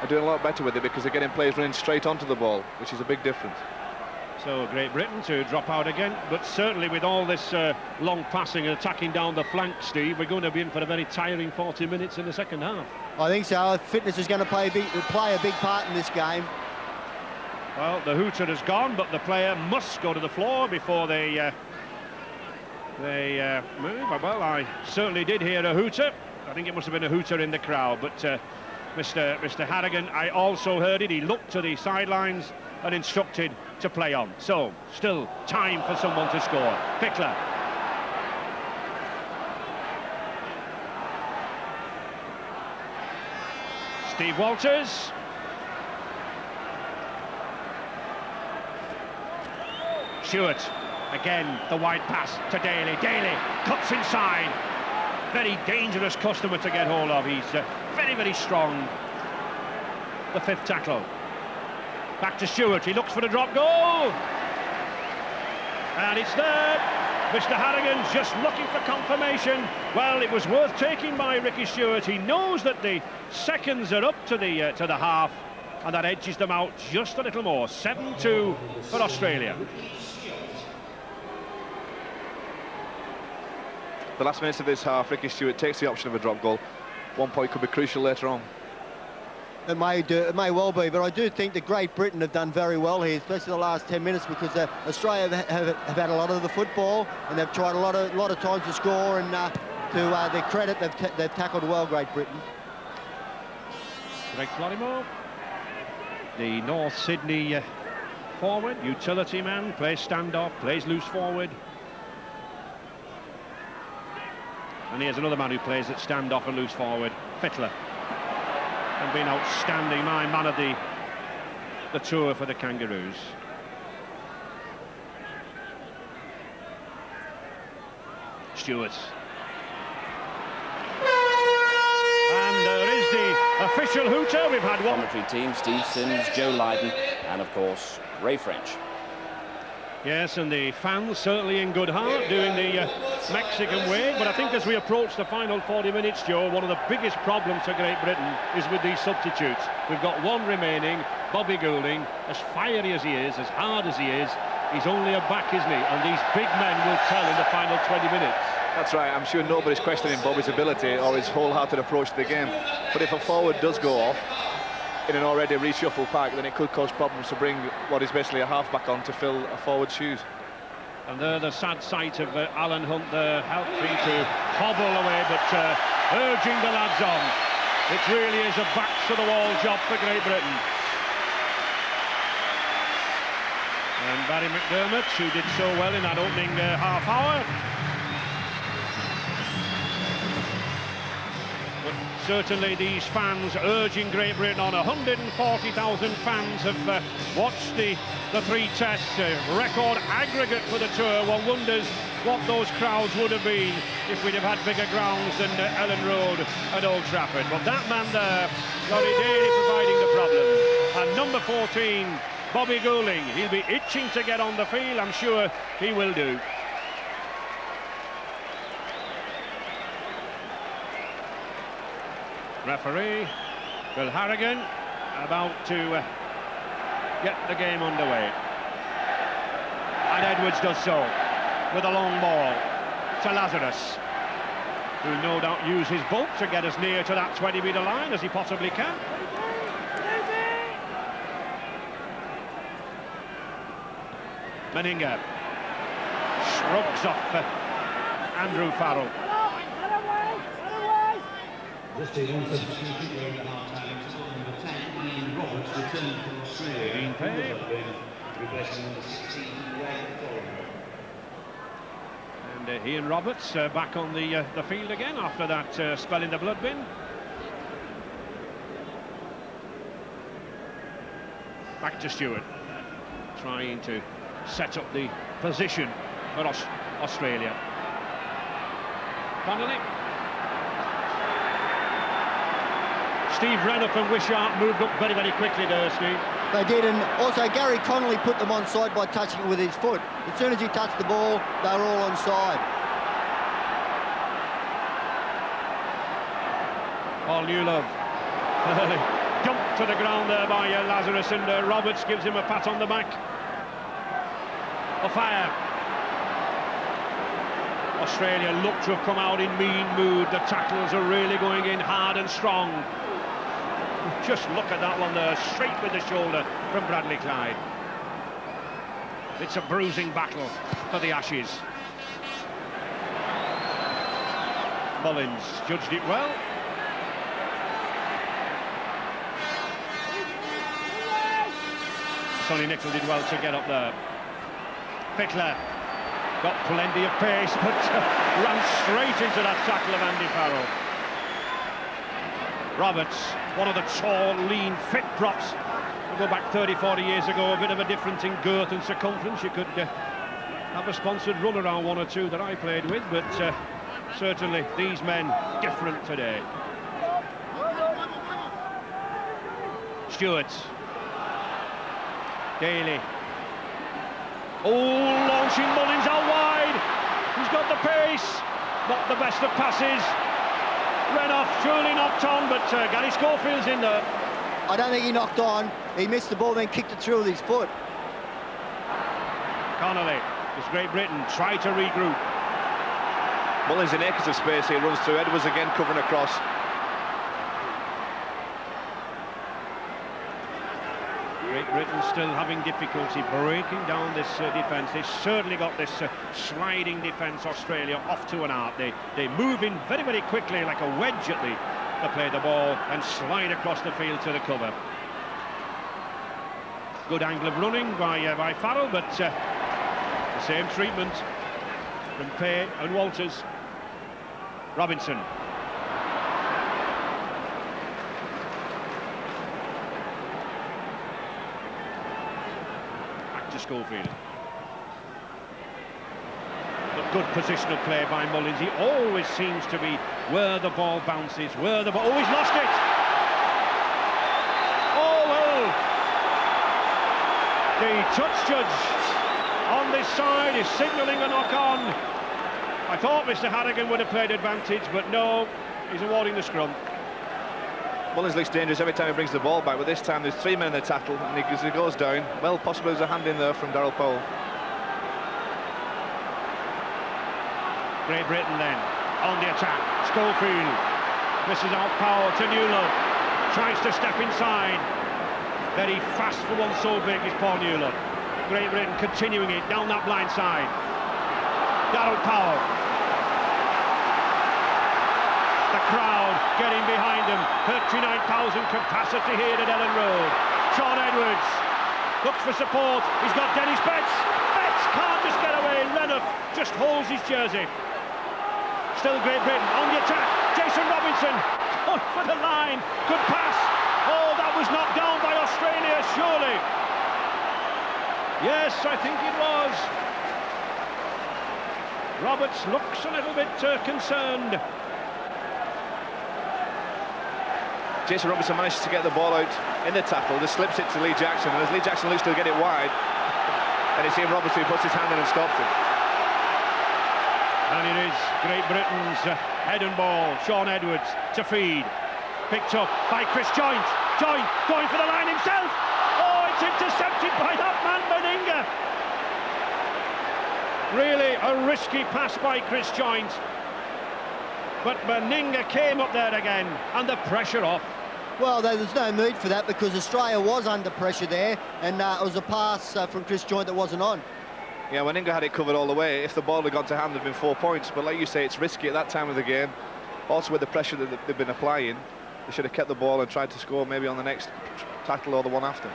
are doing a lot better with it because they're getting players running straight onto the ball, which is a big difference. So Great Britain to drop out again, but certainly with all this uh, long passing and attacking down the flank, Steve, we're going to be in for a very tiring 40 minutes in the second half. I think so. Fitness is going to play a big, play a big part in this game. Well, the hooter has gone, but the player must go to the floor before they uh, they uh, move. Well, I certainly did hear a hooter. I think it must have been a hooter in the crowd, but uh, Mr. Mr. Harrigan, I also heard it. He looked to the sidelines and instructed to play on. So, still time for someone to score. Fittler. Steve Walters. Stuart. Again, the wide pass to Daley. Daley cuts inside. Very dangerous customer to get hold of. He's uh, very, very strong. The fifth tackle. Back to Stuart, he looks for the drop goal. And it's there. Mr Harrigan's just looking for confirmation. Well, it was worth taking by Ricky Stuart. He knows that the seconds are up to the uh, to the half, and that edges them out just a little more. 7-2 for Australia. The last minutes of this half, Ricky Stuart takes the option of a drop goal. One point could be crucial later on. It may, do, it may well be, but I do think that Great Britain have done very well here, especially the last 10 minutes, because uh, Australia have, have, have, had a lot of the football, and they've tried a lot of, lot of times to score, and uh, to uh, their credit, they've, they've tackled well, Great Britain. Greg Florimo, the North Sydney uh, forward, utility man, plays standoff, plays loose forward. And here's another man who plays at standoff and loose forward, Fittler and been outstanding, my man of the, the tour for the Kangaroos. Stuart. And there is the official hooter. We've had one. Commentary team, Steve Sims, Joe Lydon, and of course, Ray French. Yes, and the fans certainly in good heart doing the uh, Mexican way. But I think as we approach the final 40 minutes, Joe, one of the biggest problems for Great Britain is with these substitutes. We've got one remaining, Bobby Goulding, as fiery as he is, as hard as he is, he's only a back, isn't he? And these big men will tell in the final 20 minutes. That's right. I'm sure nobody's questioning Bobby's ability or his wholehearted approach to the game. But if a forward does go off, in an already reshuffled pack, then it could cause problems to bring what is basically a halfback on to fill a forward shoes. And there the sad sight of uh, Alan Hunte there, helping to hobble away, but uh, urging the lads on. It really is a back-to-the-wall job for Great Britain. And Barrie McDermott, who did so well in that opening uh, half certainly these fans urging Great Britain on. 140,000 fans have uh, watched the, the three tests. Uh, record aggregate for the tour. One wonders what those crowds would have been if we'd have had bigger grounds than uh, Elland Road at Old Trafford. But that man there, Laurie Daley providing the problem. And number 14, Bobby Goulding. He'll be itching to get on the field. I'm sure he will do. Referee, Bill Harrigan, about to uh, get the game underway. And Edwards does so with a long ball to Lazarus, who'll no doubt use his bulk to get as near to that 20-metre line as he possibly can. Meninga shrugs off uh, Andrew Farrell. Just a young substitution during the half-time. Number 10, Ian Roberts, returned from Australia. Replacing number 16, And uh, Ian Roberts uh, back on the uh, the field again after that uh, spell in the blood bin. Back to Stuart, trying to set up the position for Aus Australia. Connolly Steve Renouf and Wishart moved up very, very quickly there, Steve. They did, and also Gary Connolly put them on side by touching it with his foot. As soon as he touched the ball, they were all on side. Paul Newlove dumped to the ground there by uh, Lazarus, and uh, Roberts gives him a pat on the back. Offiah. Australia look to have come out in mean mood. The tackles are really going in hard and strong. Just look at that one there, straight with the shoulder from Bradley Clyde. It's a bruising battle for the Ashes. Mullins judged it well. Sonny Nicol did well to get up there. Fittler got plenty of pace, but ran straight into that tackle of Andy Farrell. Roberts, one of the tall, lean, fit props. We'll go back 30, 40 years ago, a bit of a difference in girth and circumference. You could uh, have a sponsored run around one or two that I played with, but uh, certainly these men different today. Stuart. Daley. Oh, launching Mullins out wide. He's got the pace. Not the best of passes. Renouf surely knocked on, but uh, Gary Schofield's in there. I don't think he knocked on. He missed the ball, then kicked it through with his foot. Connolly, as Great Britain try to regroup. Mullins in acres of space here, runs through. Edwards again covering across. Britain still having difficulty breaking down this uh, defence. They certainly got this uh, sliding defence, Australia, off to an art. They, they move in very, very quickly like a wedge at the, play the ball and slide across the field to the cover. Good angle of running by, uh, by Farrell, but uh, the same treatment from Pay and Walters. Robinson Schofield. But good positional play by Mullins. He always seems to be where the ball bounces, where the ball... Oh, he's lost it! Oh, well! The touch judge on this side is signalling a knock-on. I thought Mr Harrigan would have played advantage, but no, he's awarding the scrum. Mullins looks dangerous every time he brings the ball back, but this time there's three men in the tackle, and he, goes down, well, possibly there's a hand in there from Daryl Powell. Great Britain then, on the attack, Schofield, misses out power to Newlove, tries to step inside, very fast for one so big is Paul Newlove. Great Britain continuing it down that blind side. Daryl Powell. The crowd getting behind him. 39,000 capacity here at Elland Road. Shaun Edwards looks for support. He's got Denis Betts. Betts can't just get away. Renouf just holds his jersey. Still Great Britain on the attack. Jason Robinson oh, for the line. Good pass. Oh, that was knocked down by Australia, surely. Yes, I think it was. Roberts looks a little bit uh, concerned. Jason Robinson manages to get the ball out in the tackle, just slips it to Lee Jackson, and as Lee Jackson looks to get it wide, and it's Ian Robertson who puts his hand in and stops it. And it is Great Britain's uh, head and ball, Shaun Edwards to feed. Picked up by Chris Joynt. Joynt going for the line himself. Oh, it's intercepted by that man, Meninga. Really a risky pass by Chris Joynt. But Meninga came up there again, and the pressure off. Well, there's no need for that because Australia was under pressure there, and uh, it was a pass uh, from Chris Joynt that wasn't on. Yeah, Meninga had it covered all the way, if the ball had gone to hand, there'd been four points. But like you say, it's risky at that time of the game. Also, with the pressure that they've been applying, they should have kept the ball and tried to score maybe on the next tackle or the one after.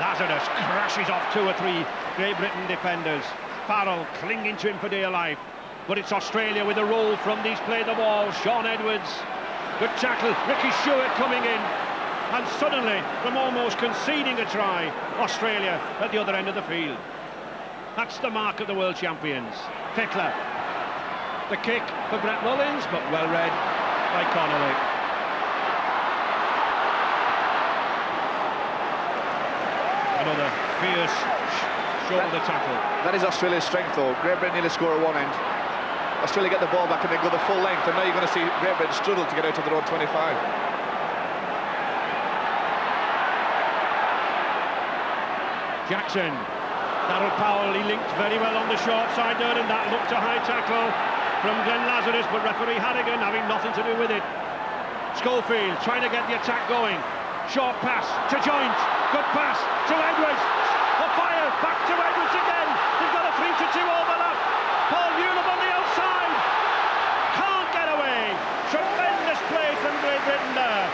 Lazarus crashes off two or three Great Britain defenders. Farrell clinging to him for dear life. But it's Australia with a roll from these play the ball. Shaun Edwards. Good tackle. Ricky Stuart coming in. And suddenly, from almost conceding a try, Australia at the other end of the field. That's the mark of the world champions. Fittler. The kick for Brett Mullins, but well read by Connolly. Another fierce shoulder tackle. That is Australia's strength, though. Great Britain nearly score at one end. Australia get the ball back and then go the full length, and now you're going to see Great Britain struggle to get out of their own 25. Jackson. Daryl Powell, he linked very well on the short side there, and that looked a high tackle from Glenn Lazarus, but referee Harrigan having nothing to do with it. Schofield trying to get the attack going. Short pass to Joynt. Good pass to Edwards. Offiah back to Edwards again. He's got a 3 to 2 overlap. Paul Newlove on the outside. Can't get away. Tremendous play from Great Britain there.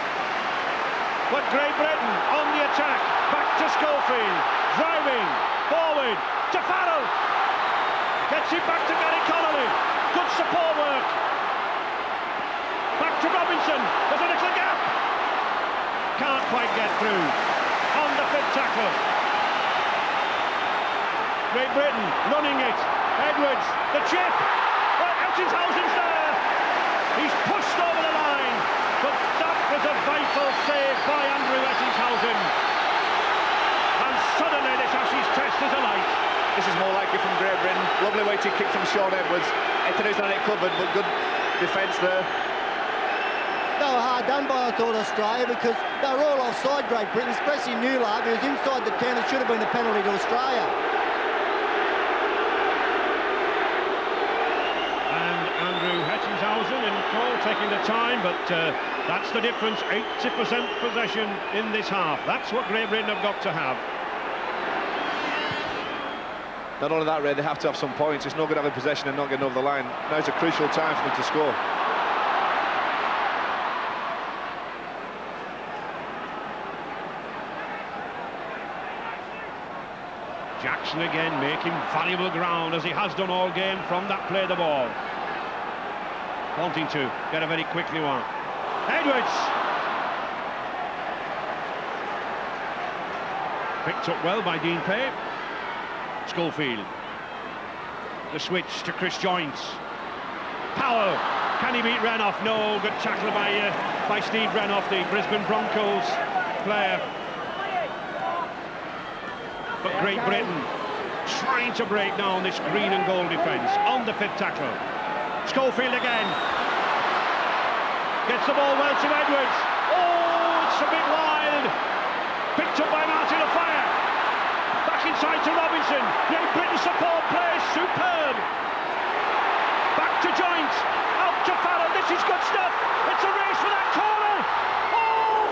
But Great Britain on the attack. Back to Schofield. Driving forward to Farrell. Gets it back to Gary Connolly. Good support work. Back to Robinson. There's a little gap. Can't quite get through On the fifth tackle. Great Britain running it. Edwards, the chip. Well, Ettingshausen's there. He's pushed over the line. But was a vital save by Andrew Ettingshausen. And suddenly this Ashes test is alight. This is more likely from Great Britain. Lovely weighted kick from Shaun Edwards. Ettingshausen had it covered, but good defence there they were hard done by, I thought, Australia because they were all offside Great Britain, especially Newlove. He was inside the 10. It should have been a penalty to Australia. And Andrew In call, taking the time, but uh, that's the difference. 80% possession in this half. That's what Great Britain have got to have. Not only that, Ray, they have to have some points. It's not good to have a possession and not getting over the line. Now it's a crucial time for them to score. Jackson again making valuable ground as he has done all game from that play the ball. Wanting to get a very quickly one. Edwards! Picked up well by Dean Pay. Schofield. The switch to Chris Joynt. Powell. Can he beat Renouf? No. Good tackle by, uh, by Steve Renouf, the Brisbane Broncos player. But Great Britain trying to break down this green and gold defence on the fifth tackle. Schofield again. Gets the ball well to Edwards. Oh, it's a bit wild. Picked up by Martin Offiah. Back inside to Robinson. Great Britain support play. Superb. Back to Joynt. Out to Farrell. This is good stuff. It's a race for that corner. Oh,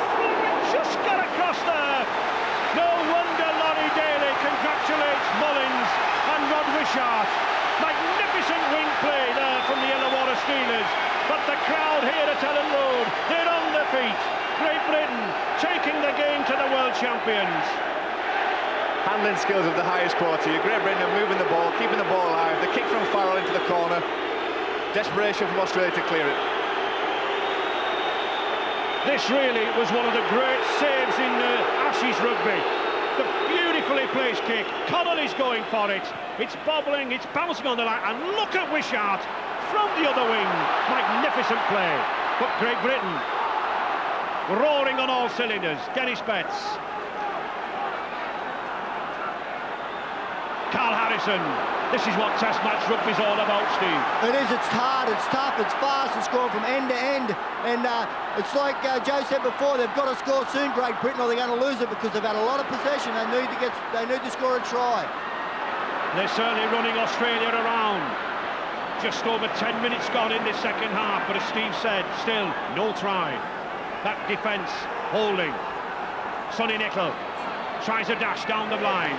just got across there. No wonder Laurie Daley congratulates Mullins and Rod Wishart. Magnificent wing play there Steelers. But the crowd here at Elland Road, they're on their feet. Great Britain taking the game to the world champions. Handling skills of the highest quality. Great Britain are moving the ball, keeping the ball alive. The kick from Farrell into the corner. Desperation from Australia to clear it. This really was one of the great saves in uh, Ashes rugby. The beautifully placed kick. Connolly's going for it. It's bobbling, it's bouncing on the line. And look at Wishart from the other wing. Magnificent play. But Great Britain roaring on all cylinders. Denis Betts. Karl Harrison. This is what Test match rugby's all about, Steve. It is. It's hard. It's tough. It's fast. It's going from end to end. And uh, it's like uh, Joe said before. They've got to score soon, Great Britain, or they're going to lose it because they've had a lot of possession. They need to get. They need to score a try. They're certainly running Australia around. Just over 10 minutes gone in this second half, but as Steve said, still no try. That defence holding. Sonny Nicol tries a dash down the line.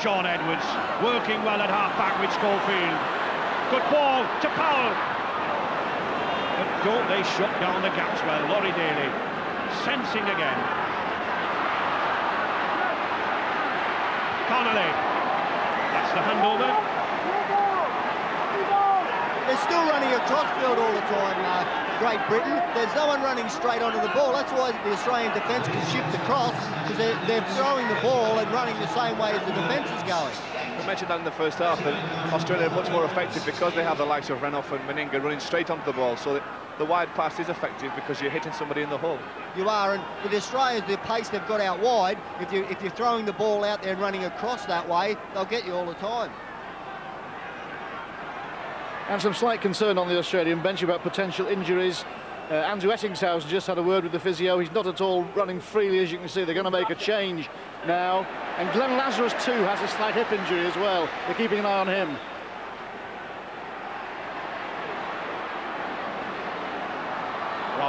Shaun Edwards working well at half-back with Schofield. Good ball to Powell. But don't they shut down the gaps well, Laurie Daley. Sensing again. Connolly. That's the handover. They're still running across field all the time, uh, Great Britain. There's no one running straight onto the ball. That's why the Australian defence can shift across, because they're, they're, throwing the ball and running the same way as the defence is going. We mentioned that in the first half, that Australia are much more effective because they have the likes of Renouf and Meninga running straight onto the ball, so the wide pass is effective because you're hitting somebody in the hole. You are, and with the Australians, the pace they've got out wide, if, you, if you're throwing the ball out there and running across that way, they'll get you all the time. And some slight concern on the Australian bench about potential injuries. Uh, Andrew Ettingshausen just had a word with the physio. He's not at all running freely, as you can see. They're going to make a change now. And Glenn Lazarus, too, has a slight hip injury as well. They're keeping an eye on him.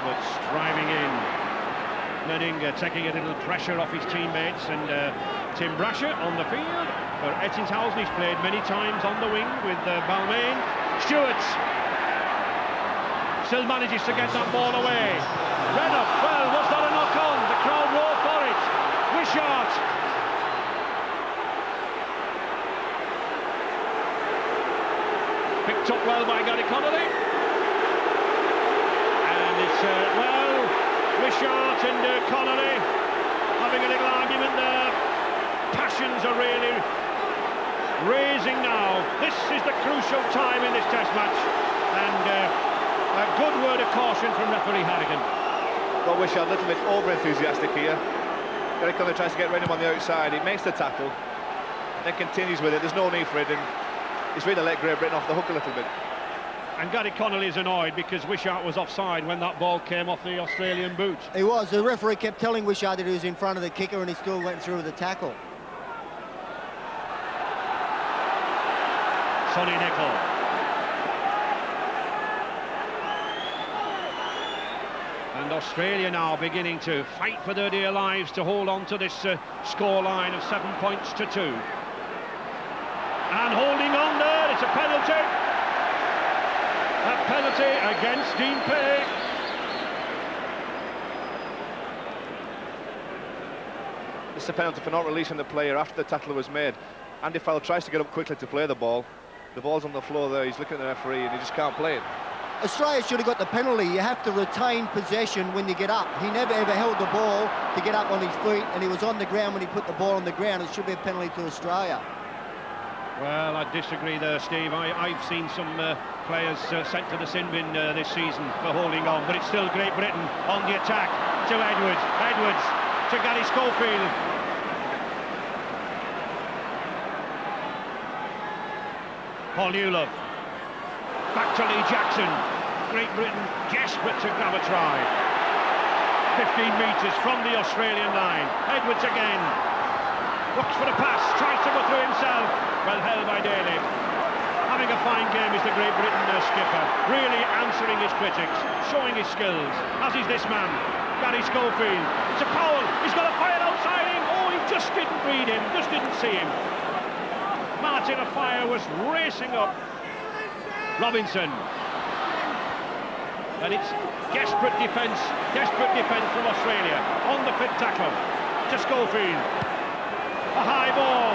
Roberts driving in. Meninga taking a little pressure off his teammates and uh, Tim Brasher on the field. For Ettingshausen, he's played many times on the wing with uh, Balmain. Stuart still manages to get that ball away. Renouf, well, was that a knock-on? The crowd roar for it. Wishart. Picked up well by Gary Connolly. Uh, well, Wishart and uh, Connolly having a little argument there. Passions are really raising now. This is the crucial time in this test match. And uh, a good word of caution from referee Harrigan. Well, wish a little bit over-enthusiastic here. Gary Connolly tries to get rid of him on the outside. He makes the tackle, then continues with it. There's no need for it, and he's really let Great Britain off the hook a little bit. And Gary Connolly is annoyed because Wishart was offside when that ball came off the Australian boot. He was. The referee kept telling Wishart that he was in front of the kicker and he still went through with the tackle. Sonny Nickle. And Australia now beginning to fight for their dear lives to hold on to this uh, score line of seven points to two. And holding on there, it's a penalty. A penalty against Dean Pay. This is a penalty for not releasing the player after the tackle was made. Andy Farrell tries to get up quickly to play the ball. The ball's on the floor there, he's looking at the referee and he just can't play it. Australia should have got the penalty. You have to retain possession when you get up. He never ever held the ball to get up on his feet, and he was on the ground when he put the ball on the ground. It should be a penalty to Australia. Well, I disagree there, Steve. I, have seen some uh, players uh, sent to the sin bin uh, this season for holding on, but it's still Great Britain on the attack to Edwards. Edwards to Garry Schofield. Paul Newlove. Back to Lee Jackson. Great Britain desperate to grab a try. 15 metres from the Australian line. Edwards again. Looks for a pass, tries to go through himself. Well held by Daley. Having a fine game is the Great Britain uh, skipper. Really answering his critics, showing his skills, as is this man, Garry Schofield. It's a Powell, he's got Offiah outside him. Oh, he just didn't read him, just didn't see him. Martin Offiah was racing up. Robinson. And it's desperate defence, desperate defence from Australia. On the fit tackle to Schofield. A high ball.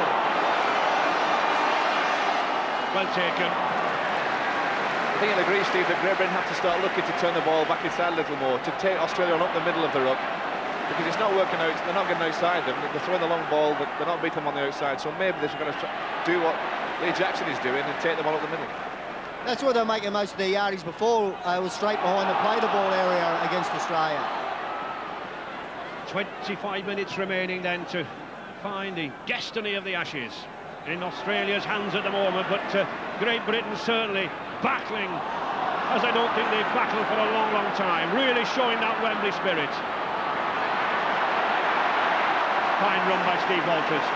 Well taken. I think I'll agree, Steve, that Great have to start looking to turn the ball back inside a little more, to take Australia on up the middle of the ruck, because it's not working out, they're not getting outside them, they're throwing the long ball, but they're not beating them on the outside, so maybe they're going to do what Lee Jackson is doing and take the ball up the middle. That's where they're making most of their yardies before. Uh, was straight behind the play the ball area against Australia. 25 minutes remaining then to find the destiny of the Ashes in Australia's hands at the moment, but uh, Great Britain certainly battling, as I don't think they've battled for a long, long time, really showing that Wembley spirit. Fine run by Steve Walters.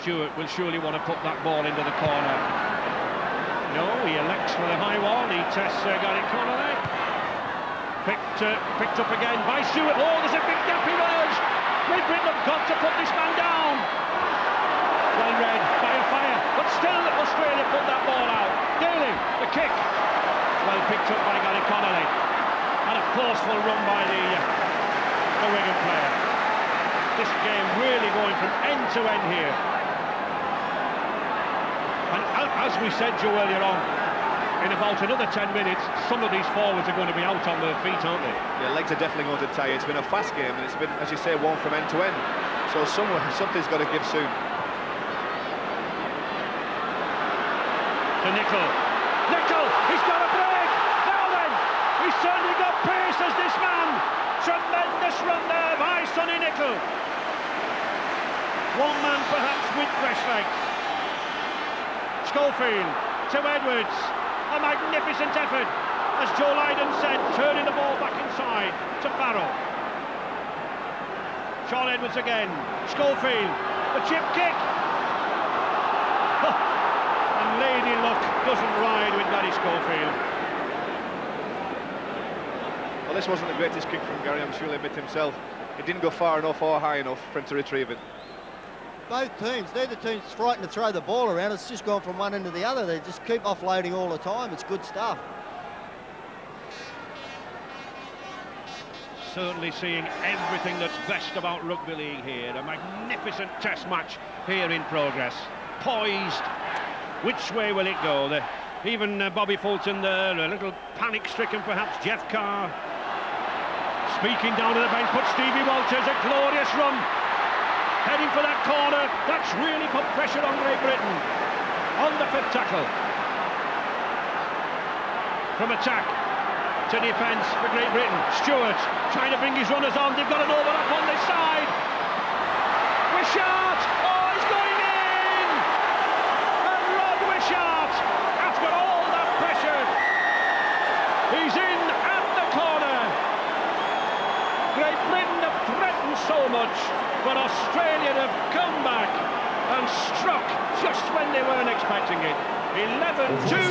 Stuart will surely want to put that ball into the corner. No, he elects for the high one. He tests uh, Connolly. Picked, uh, picked up again by Stuart. Oh, there's a big gap emerged. Great Britain have got to put this man down. Well read by Offiah, but still Australia put that ball out. Daley, the kick. Well picked up by Gary Connolly. And a forceful run by the, uh, the Wigan player. This game really going from end to end here. And as we said, Joe, earlier on, in about another 10 minutes, some of these forwards are going to be out on their feet, aren't they? Yeah, legs are definitely going to tire. It's been a fast game, and it's been, as you say, one from end to end. So somewhere, something's got to give soon. To Nickle. Nickle, he's got a break! Now then, he's certainly got pace as this man. Tremendous run there by Sonny Nickle. One man perhaps with fresh legs. Schofield to Edwards. A magnificent effort, as Joe Lydon said, turning the ball back inside to Farrell. Shaun Edwards again. Schofield, a chip kick. and Lady Luck doesn't ride with Garry Schofield. Well, this wasn't the greatest kick from Garry, I'm sure he'll admit himself. It didn't go far enough or high enough for him to retrieve it both teams, neither team's frightened to throw the ball around. It's just gone from one end to the other. They just keep offloading all the time. It's good stuff. Certainly seeing everything that's best about rugby league here. A magnificent test match here in progress. Poised. Which way will it go? The, even uh, Bobby Fulton there, a little panic-stricken perhaps. Jeff Carr speaking down to the bench, but Stevie Walters, a glorious run heading for that corner. That's really put pressure on Great Britain. On the fifth tackle. From attack to defence for Great Britain. Stuart trying to bring his runners on. They've got an overlap on this side. Wishart! Oh, he's going in! And Rod Wishart, after all that pressure, he's in at the corner. Great Britain have threatened so much but Australia have come back and struck just when they weren't expecting it.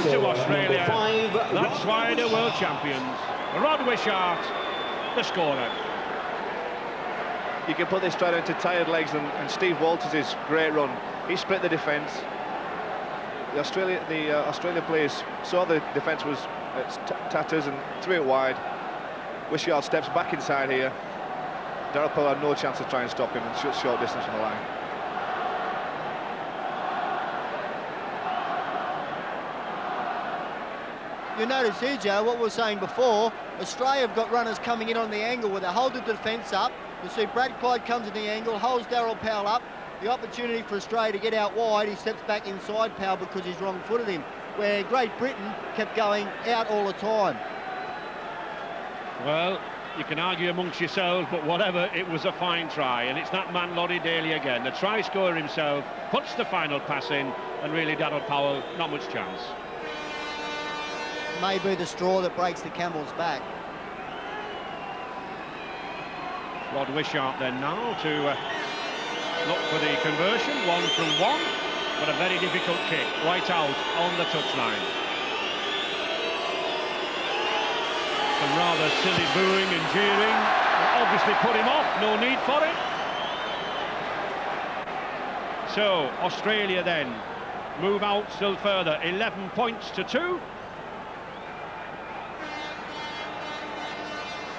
11-2 to Australia. Five, That's why they're world champions. Rod Wishart, the scorer. You can put this straight into tired legs and, and Steve Walters' great run. He split the defence. The Australia, the uh, Australia players saw the defence was tatters and threw it wide. Wishart steps back inside here. Daryl Powell had no chance to try and stop him and short, short distance from the line. You notice here, Joe, what we were saying before, Australia have got runners coming in on the angle where they hold the defence up. You see Brad Clyde comes in the angle, holds Daryl Powell up. The opportunity for Australia to get out wide, he steps back inside Powell because he's wrong-footed him. Where Great Britain kept going out all the time. Well, you can argue amongst yourselves, but whatever, it was a fine try. And it's that man, Laurie Daley, again. The try scorer himself puts the final pass in, and really, Daryl Powell, not much chance. Maybe the straw that breaks the camel's back. Rod Wishart then now to uh, look for the conversion, one from one, but a very difficult kick, right out on the touchline. Some rather silly booing and jeering. Obviously put him off, no need for it. So, Australia then. Move out still further, 11 points to 2.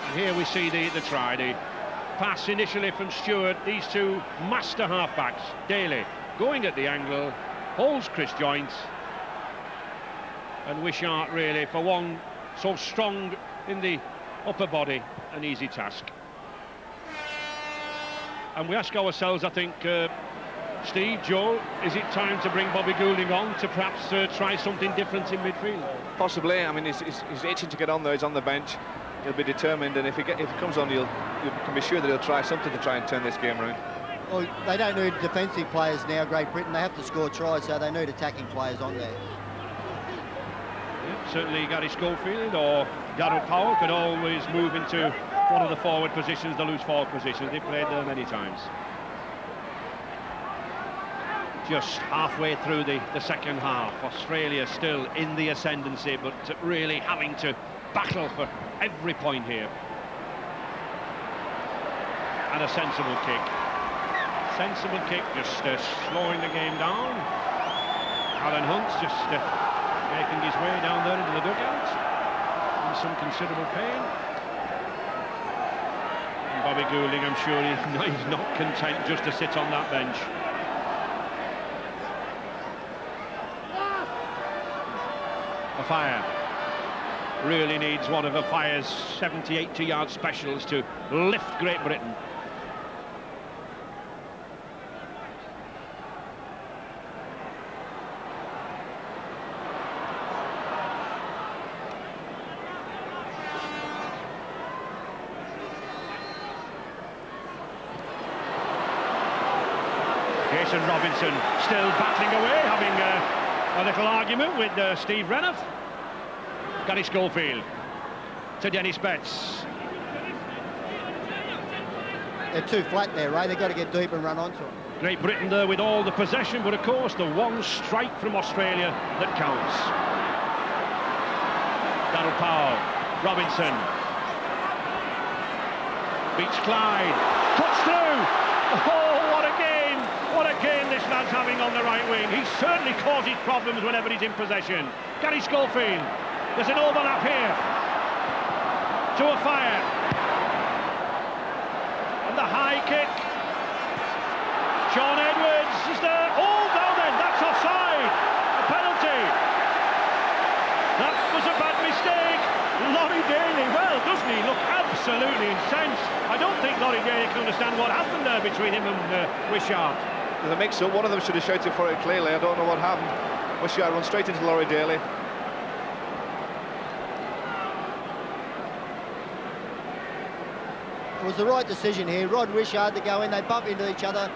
And here we see the, the try, the pass initially from Stuart, these two master halfbacks, Daley going at the angle, holds Chris Joynt, and Wishart really, for one so strong in the upper body, an easy task. And we ask ourselves, I think, uh, Steve, Joe, is it time to bring Bobby Goulding on to perhaps uh, try something different in midfield? Possibly. I mean, he's, he's, he's, itching to get on there. He's on the bench. he'll be determined, and if he, get, if he comes on, you'll, you can be sure that he'll try something to try and turn this game around. Well, they don't need defensive players now, Great Britain. They have to score tries, so they need attacking players on there. Yeah, certainly Garry Schofield or Daryl Powell could always move into one of the forward positions, the loose forward positions. They've played there many times. Just halfway through the, the second half, Australia still in the ascendancy, but really having to battle for every point here. And a sensible kick. Sensible kick, just uh, slowing the game down. Alan Hunte's just uh, making his way down there into the dugout in some considerable pain. And Bobby Goulding, I'm sure he, he's not content just to sit on that bench. A fire really needs one of Offiah's 70, 80 yard specials to lift Great Britain. Jason Robinson still battling away, having uh, a little argument with uh, Steve Renouf. Garry Schofield to Denis Betts. They're too flat there, Ray. They've got to get deep and run onto them. Great Britain there with all the possession, but of course the one strike from Australia that counts. Daryl Powell, Robinson. Beats Clyde, cuts through. Oh, what a game! What having on the right wing. He certainly causes problems whenever he's in possession. Garry Schofield, there's an overlap here. To Offiah. And the high kick. Shaun Edwards is there. Oh, now then, that's offside. A penalty. That was a bad mistake. Laurie Daley, well, doesn't he look absolutely incensed? I don't think Laurie Daley can understand what happened there between him and uh, Wishart. There's a mix-up. One of them should have shouted for it clearly. I don't know what happened. Wishart run straight into Laurie Daley. It was the right decision here. Rod Wishart to go in. They bump into each other.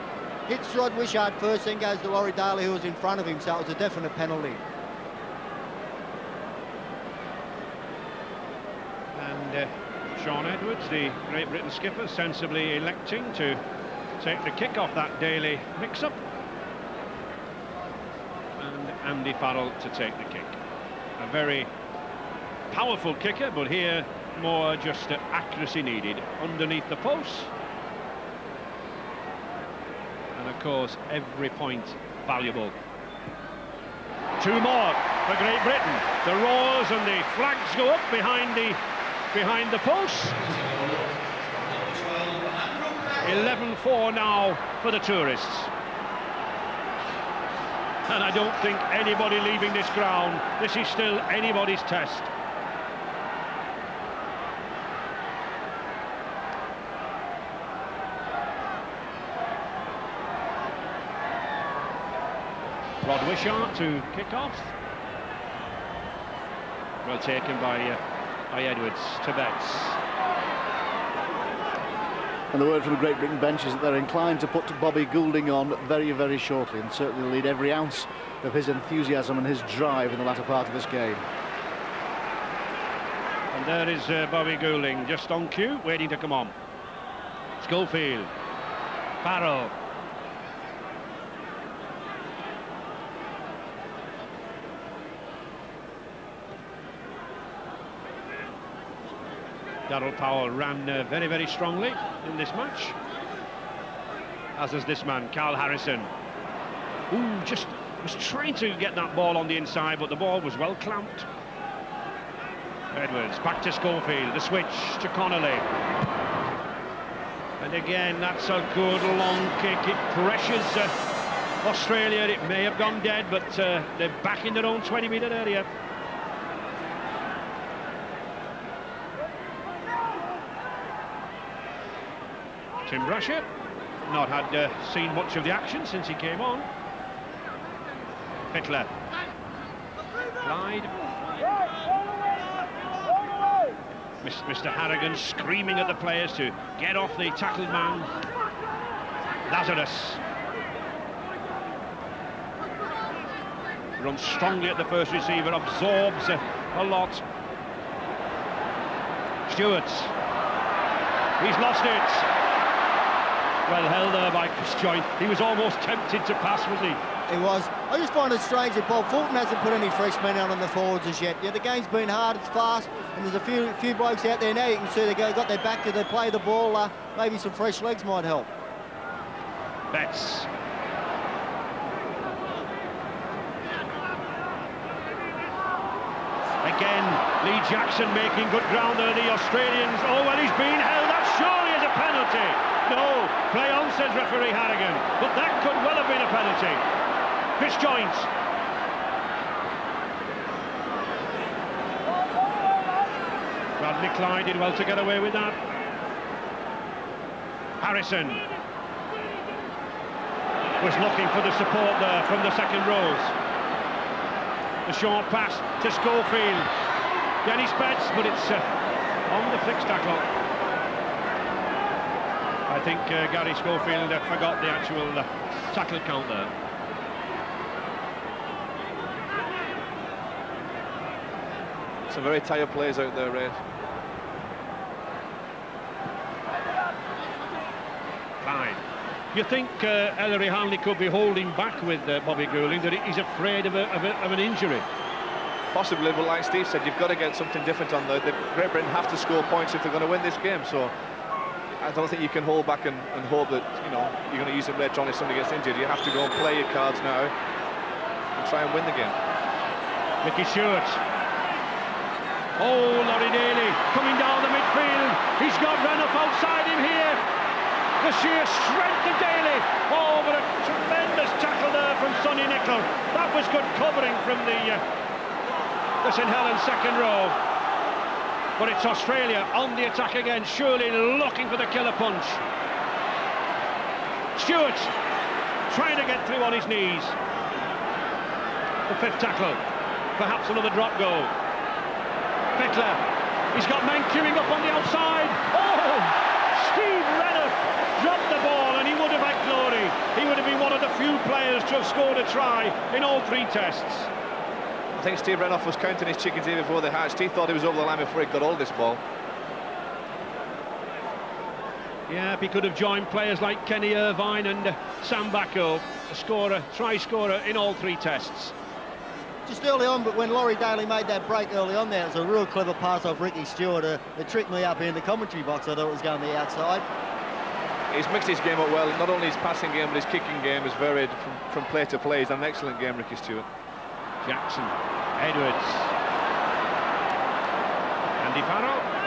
Hits Rod Wishart first, then goes to Laurie Daley, who was in front of him, so it was a definite penalty. And uh, Shaun Edwards, the Great Britain skipper, sensibly electing to take the kick off that Daley mix-up. And Andy Farrell to take the kick. A very powerful kicker, but here more just accuracy needed underneath the post. And of course, every point valuable. Two more for Great Britain. The roars and the flags go up behind the behind the post. 11-4 now for the tourists. And I don't think anybody leaving this ground, this is still anybody's test. Rod Wishart to kick off. Well taken by, uh, by Edwards to Betts. And the word from the Great Britain bench is that they're inclined to put Bobby Goulding on very, very shortly and certainly lead every ounce of his enthusiasm and his drive in the latter part of this game. And there is uh, Bobby Goulding just on cue, waiting to come on. Schofield, Farrell, Daryl Powell ran uh, very, very strongly in this match. As is this man, Karl Harrison. Ooh, just was trying to get that ball on the inside, but the ball was well clamped. Edwards, back to Schofield, the switch to Connolly. And again, that's a good long kick. It pressures uh, Australia. It may have gone dead, but uh, they're back in their own 20-metre area. Tim Brasher, not had uh, seen much of the action since he came on. Fittler. Clyde. Mr. Harrigan screaming at the players to get off the tackled man. Lazarus. Runs strongly at the first receiver, absorbs a, a lot. Stuart. He's lost it. Well held there by Chris Joynt. He was almost tempted to pass, was he? He was. I just find it strange that Bob Fulton hasn't put any fresh men out on the forwards as yet. Yeah, the game's been hard, it's fast, and there's a few few blokes out there now. You can see they've got their back to they play the ball. Uh, maybe some fresh legs might help. Betts. Again, Lee Jackson making good ground there, the Australians. Oh, well, he's been held. That surely is a penalty. No, play on, says referee Harrigan. But that could well have been a penalty. Chris Joynt. Bradley Clyde did well to get away with that. Harrison was looking for the support there from the second rows. The short pass to Schofield. Denis Betts, but it's uh, on the fixed tackle. I think uh, Garry Schofield uh, forgot the actual uh, tackle count there. Some very tired players out there, Ray. Fine. You think uh, Ellery Hanley could be holding back with uh, Bobby Goulding, that he's afraid of, a, of, a, of, an injury? Possibly, but like Steve said, you've got to get something different on there. The Great Britain have to score points if they're going to win this game, so I don't think you can hold back and, and hope that, you know, you're going to use it later on if somebody gets injured. You have to go and play your cards now and try and win the game. Ricky Stuart Oh, Laurie Daley coming down the midfield. He's got Renouf outside him here. The sheer strength of Daley. Oh, but a tremendous tackle there from Sonny Nickle. That was good covering from the, uh, the St Helens second row. But it's Australia on the attack again, surely looking for the killer punch. Stuart trying to get through on his knees. The fifth tackle, perhaps another drop goal. Fittler. He's got men queuing up on the outside. Oh! Steve Renouf dropped the ball and he would have had glory. He would have been one of the few players to have scored a try in all three tests. I think Steve Renouf was counting his chickens here before they hatched. He thought he was over the line before he got all this ball. Yeah, if he could have joined players like Kenny Irvine and Sam Backo, a scorer, try scorer in all three tests just early on, but when Laurie Daley made that break early on there, it was a real clever pass off Ricky Stuart. Uh, it tricked me up here in the commentary box. I thought it was going to the outside. He's mixed his game up well. Not only his passing game, but his kicking game is varied from, from play to play. He's done an excellent game, Ricky Stuart. Jackson, Edwards. Andy Farrell.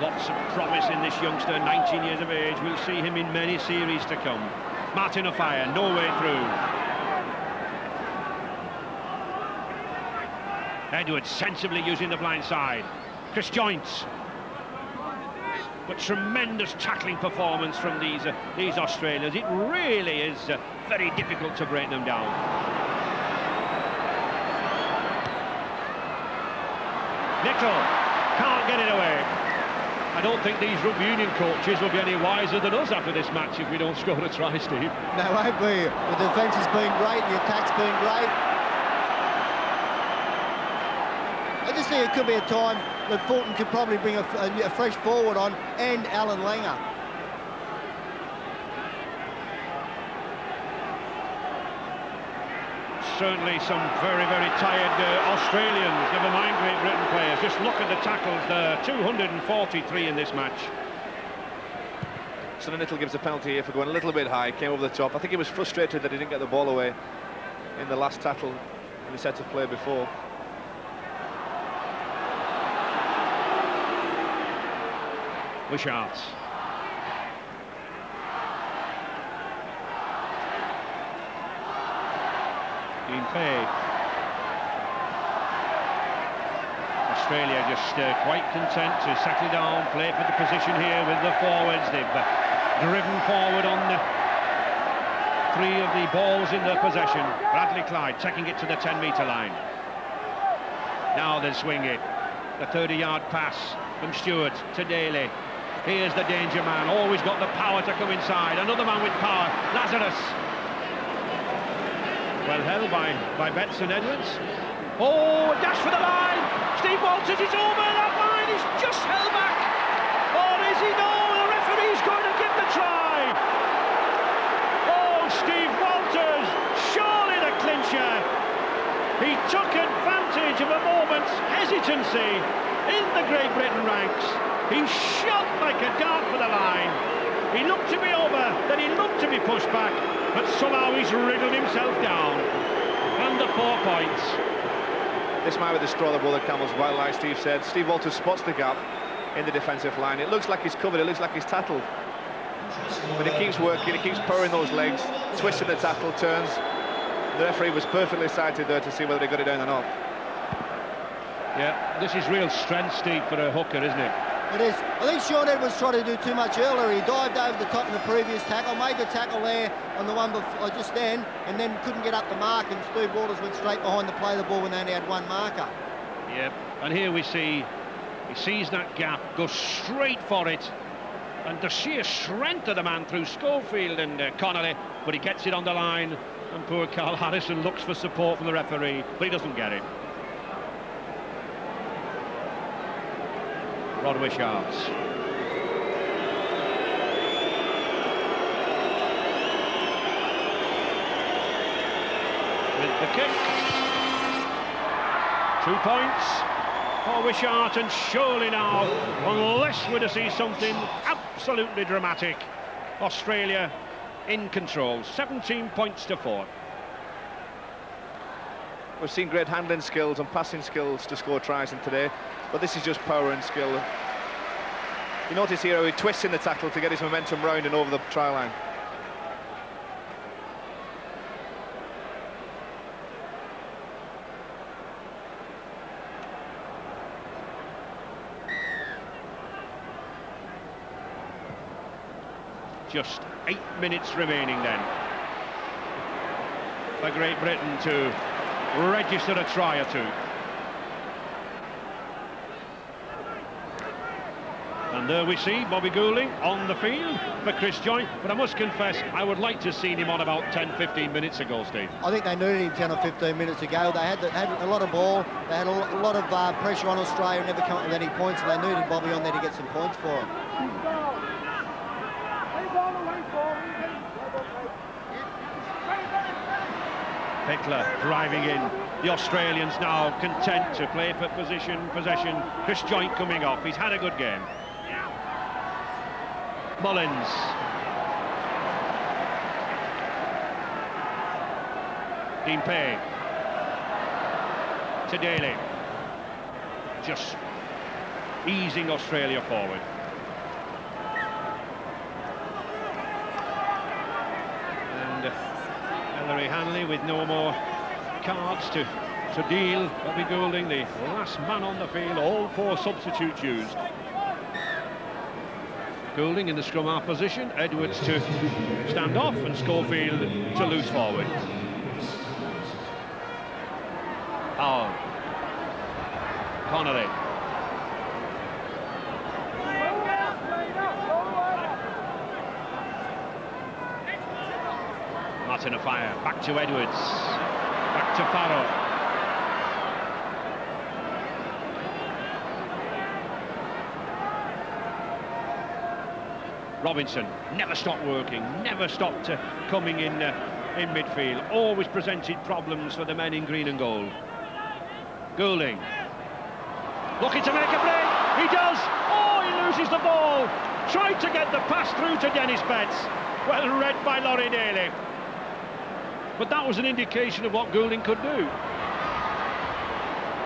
Lots of promise in this youngster, 19 years of age. We'll see him in many series to come. Martin Offiah, no way through. Edwards sensibly using the blind side. Chris Joynt. But tremendous tackling performance from these uh, these Australians. It really is uh, very difficult to break them down. Nickle can't get it away. I don't think these rugby union coaches will be any wiser than us after this match if we don't score a try, Steve. No, won't be. The defence has been great, the attack's been great. I just think it could be a time that Fulton could probably bring a, a, a fresh forward on and Allan Langer. Certainly some very, very tired uh, Australians, never mind Great Britain players. Just look at the tackles there, 243 in this match. Sonny Nickle gives a penalty here for going a little bit high, came over the top. I think he was frustrated that he didn't get the ball away in the last tackle in the set of play before. Wishart. Fay. Australia just uh, quite content to settle down, play for the position here with the forwards. They've uh, driven forward on the three of the balls in their possession. Bradley Clyde taking it to the 10-metre line. Now they swing it. The 30-yard pass from Stuart to Daley. Here's the danger man, always got the power to come inside. Another man with power, Lazarus. Well held by, by Betts and Edwards. Oh, dash for the line. Steve Walters is over that line. He's just held back. Or is he? No, the referee's going to give the try. Oh, Steve Walters, surely the clincher. He took advantage of a moment's hesitancy in the Great Britain ranks. He shot like a dart for the line. He looked to be over, then he looked to be pushed back, but somehow he's wriggled himself down. And the four points. This might be the straw that the camel's back, like Steve said. Steve Walters spots the gap in the defensive line. It looks like he's covered, it looks like he's tackled. But he keeps working, he keeps powering those legs, twisting the tackle, turns. The referee was perfectly sighted there to see whether he got it down or not. Yeah, this is real strength, Steve, for a hooker, isn't it? It is. I think Shaun Edwards tried to do too much earlier. He dived over the top in the previous tackle, made the tackle there on the one before, uh, just then, and then couldn't get up the mark, and Steve Walters went straight behind to play the ball when they only had one marker. Yep, and here we see, he sees that gap, goes straight for it, and the sheer strength of the man through Schofield and uh, Connolly, but he gets it on the line, and poor Karl Harrison looks for support from the referee, but he doesn't get it. Rod Wishart. With the kick. Two points for Wishart, and surely now, unless we're to see something absolutely dramatic, Australia in control. 17 points to four. We've seen great handling skills and passing skills to score tries in today, but this is just power and skill. You notice here he twists in the tackle to get his momentum round and over the try line. Just eight minutes remaining then. For Great Britain to register a try or two. There we see Bobby Goulding on the field for Chris Joynt. But I must confess, I would like to have seen him on about 10-15 minutes ago, Steve. I think they needed him 10 or 15 minutes ago. They had, the, had a lot of ball. They had a, lot of uh, pressure on Australia, never come up with any points, and they needed Bobby on there to get some points for them. Pickler driving in. The Australians now content to play for position, possession. Chris Joynt coming off. He's had a good game. Mullins. Dean Pay. To Daley. Just easing Australia forward. And uh, Ellery Hanley with no more cards to, to deal. Bobby Goulding, the last man on the field, all four substitutes used. Goulding in the scrum half position, Edwards to stand off and Schofield to loose forward. Oh. Connolly. Martin Offiah, back to Edwards, back to Farrell. Robinson never stopped working, never stopped uh, coming in uh, in midfield, always presented problems for the men in green and gold. Goulding, looking to make a break, he does, oh he loses the ball, tried to get the pass through to Denis Betts, well read by Laurie Daley. But that was an indication of what Goulding could do.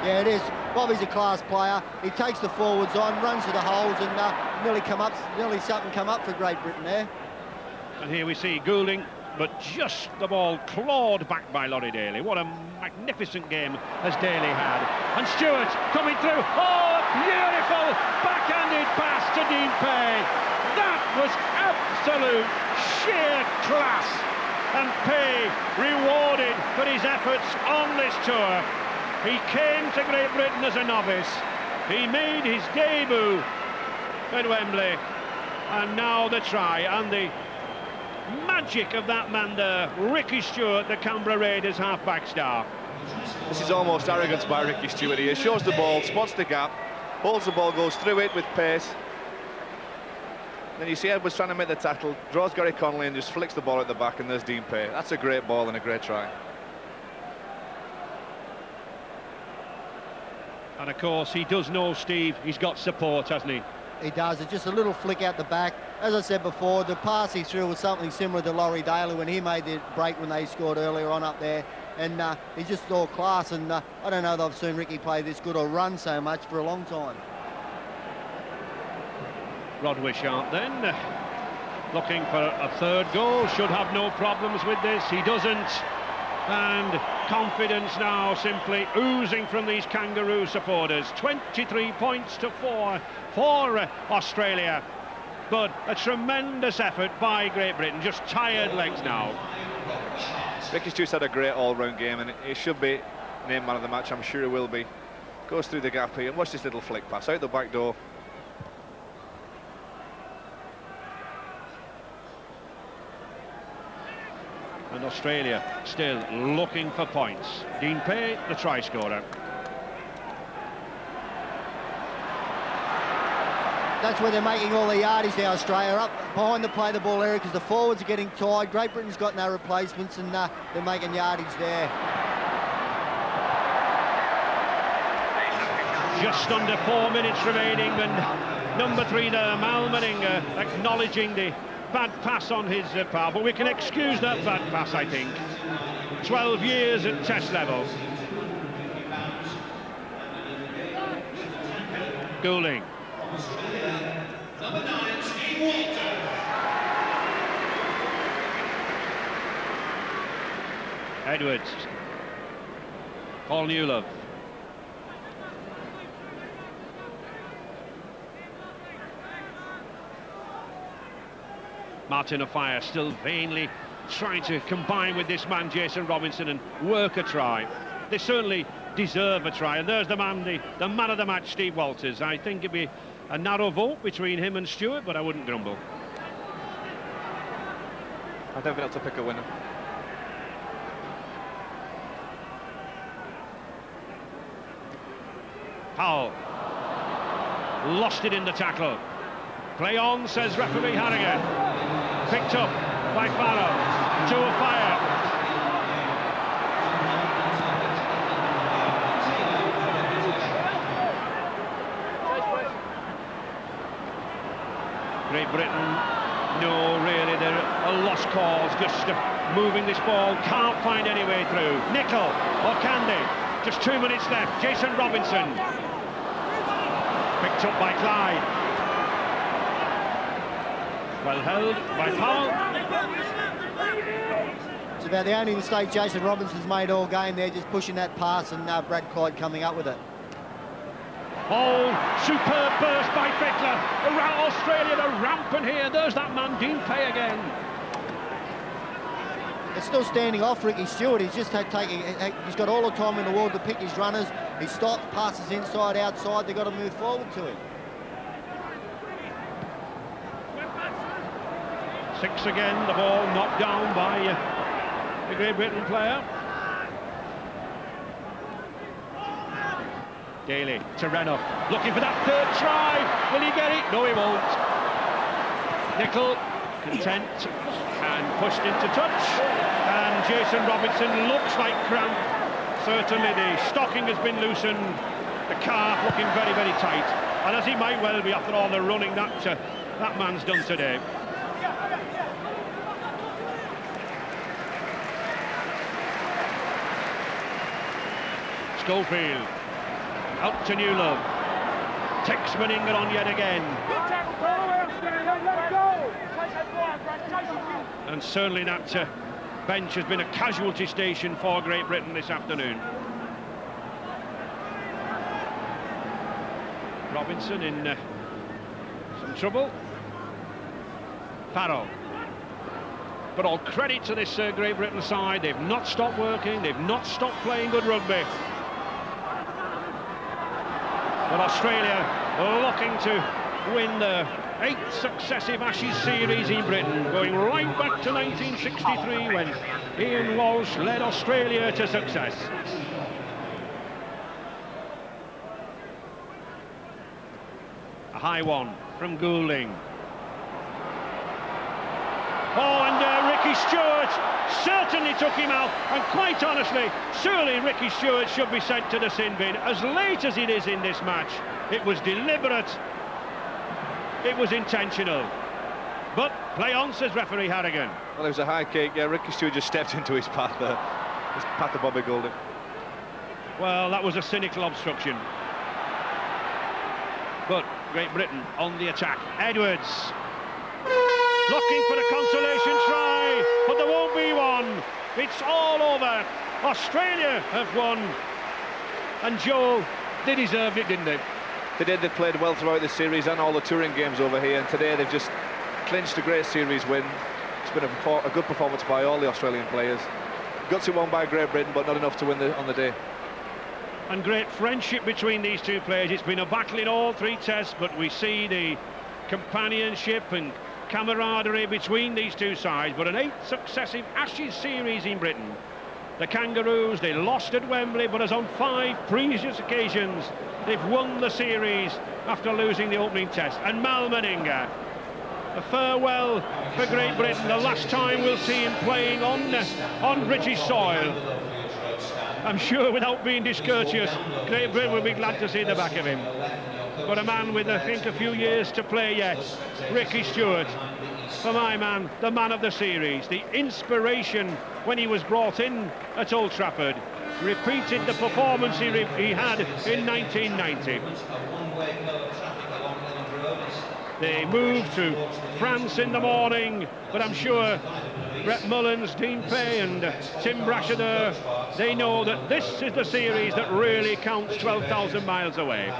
Yeah, it is. Bobby's a class player. He takes the forwards on, runs to the holes, and uh, nearly come up, nearly something come up for Great Britain there. And here we see Goulding, but just the ball clawed back by Laurie Daley. What a magnificent game has Daley had. And Stuart coming through. Oh, beautiful backhanded pass to Dean Pay. That was absolute sheer class. And Pay rewarded for his efforts on this tour. He came to Great Britain as a novice. He made his debut at Wembley. And now the try and the magic of that man there, Ricky Stuart, the Canberra Raiders half-back star. This is almost arrogance by Ricky Stuart here. Shows the ball, spots the gap, holds the ball, goes through it with pace. Then you see Edwards trying to make the tackle, draws Gary Connolly and just flicks the ball at the back and there's Dean Pay. That's a great ball and a great try. And of course, he does know, Steve, he's got support, hasn't he? He does. It's just a little flick out the back. As I said before, the pass he threw was something similar to Laurie Daley when he made the break when they scored earlier on up there. And uh, he's just all class. And uh, I don't know that I've seen Ricky play this good or run so much for a long time. Rod Wishart then, looking for a third goal, should have no problems with this, he doesn't. And confidence now simply oozing from these Kangaroo supporters. 23 points to four for uh, Australia. But a tremendous effort by Great Britain, just tired legs now. Ricky Stuart's had a great all-round game and he should be named man of the match, I'm sure he will be. Goes through the gap here, and watch this little flick pass out the back door. And Australia still looking for points. Dean Pay, the try scorer. That's where they're making all the yardies now, Australia, up behind the play the ball area because the forwards are getting tired. Great Britain's got no replacements and uh, they're making yardage there. Just under four minutes remaining and number three there, Mal Meninga, acknowledging the bad pass on his uh, part, but we can excuse that bad pass, I think. 12 years at test level. Goulding. Edwards. Paul Newlove. Martin Offiah still vainly trying to combine with this man, Jason Robinson, and work a try. They certainly deserve a try, and there's the man, the, the man of the match, Steve Walters. I think it'd be a narrow vote between him and Stuart, but I wouldn't grumble. I've never been able to pick a winner. Powell lost it in the tackle. Play on, says referee Harrigan. Picked up by. To Offiah. Great Britain, no, really, they're a lost cause, just moving this ball, can't find any way through. Nickle or Candy, just two minutes left. Jason Robinson, picked up by Clyde. Well held by Powell. It's about the only mistake Jason Robinson's made all game there, just pushing that pass and uh, Brad Clyde coming up with it. Oh, superb burst by. Around Australia, they're rampant here. There's that man, Dean Pay again. It's still standing off Ricky Stuart. He's just had taking, he's got all the time in the world to pick his runners. He stops, passes inside, outside. They've got to move forward to him. Six again, the ball knocked down by uh, the Great Britain player. Daley to Renouf, looking for that third try. Will he get it? No, he won't. Nickle content and pushed into touch. And Jason Robinson looks like cramp. Certainly the stocking has been loosened. The calf looking very, very tight. And as he might well be after all the running that uh, that man's done today. Schofield out to Newlove. Takes Meninga on yet again. And certainly that uh, bench has been a casualty station for Great Britain this afternoon. Robinson in uh, some trouble. Farrell. But all credit to this uh, Great Britain side. They've not stopped working. They've not stopped playing good rugby. But Australia looking to win the eighth successive Ashes series in Britain, going right back to 1963 when Ian Walsh led Australia to success. A high one from Goulding. Oh, and uh, Ricky Stuart certainly took him out. And quite honestly, surely Ricky Stuart should be sent to the sin bin. As late as it is in this match, it was deliberate, it was intentional. But play on, says referee Harrigan. Well, it was a high kick. Yeah, Ricky Stuart just stepped into his path there. His path to Bobby Goulding. Well, that was a cynical obstruction. But Great Britain on the attack. Edwards looking for a consolation try, but there won't be one. It's all over. Australia have won. And Joel, they deserved it, didn't they? They did. They played well throughout the series and all the touring games over here. And today they've just clinched a great series win. It's been a, a good performance by all the Australian players. Got it won by Great Britain, but not enough to win the, on the day. And great friendship between these two players. It's been a battle in all three tests, but we see the companionship and camaraderie between these two sides, but an eighth successive Ashes series in Britain. The Kangaroos, they lost at Wembley, but as on five previous occasions, they've won the series after losing the opening test. And Mal Meninga, a farewell for Great Britain, the last time we'll see him playing on, uh, on British soil. I'm sure without being discourteous, Great Britain will be glad to see the back of him. But a man with, I think, a few years to play yet, Ricky Stuart. For my man, the man of the series, the inspiration when he was brought in at Old Trafford, repeated the performance he, he had in 1990. They moved to France in the morning, but I'm sure Brett Mullins, Dean Pay and Tim Brasher they know that this is the series that really counts 12,000 miles away.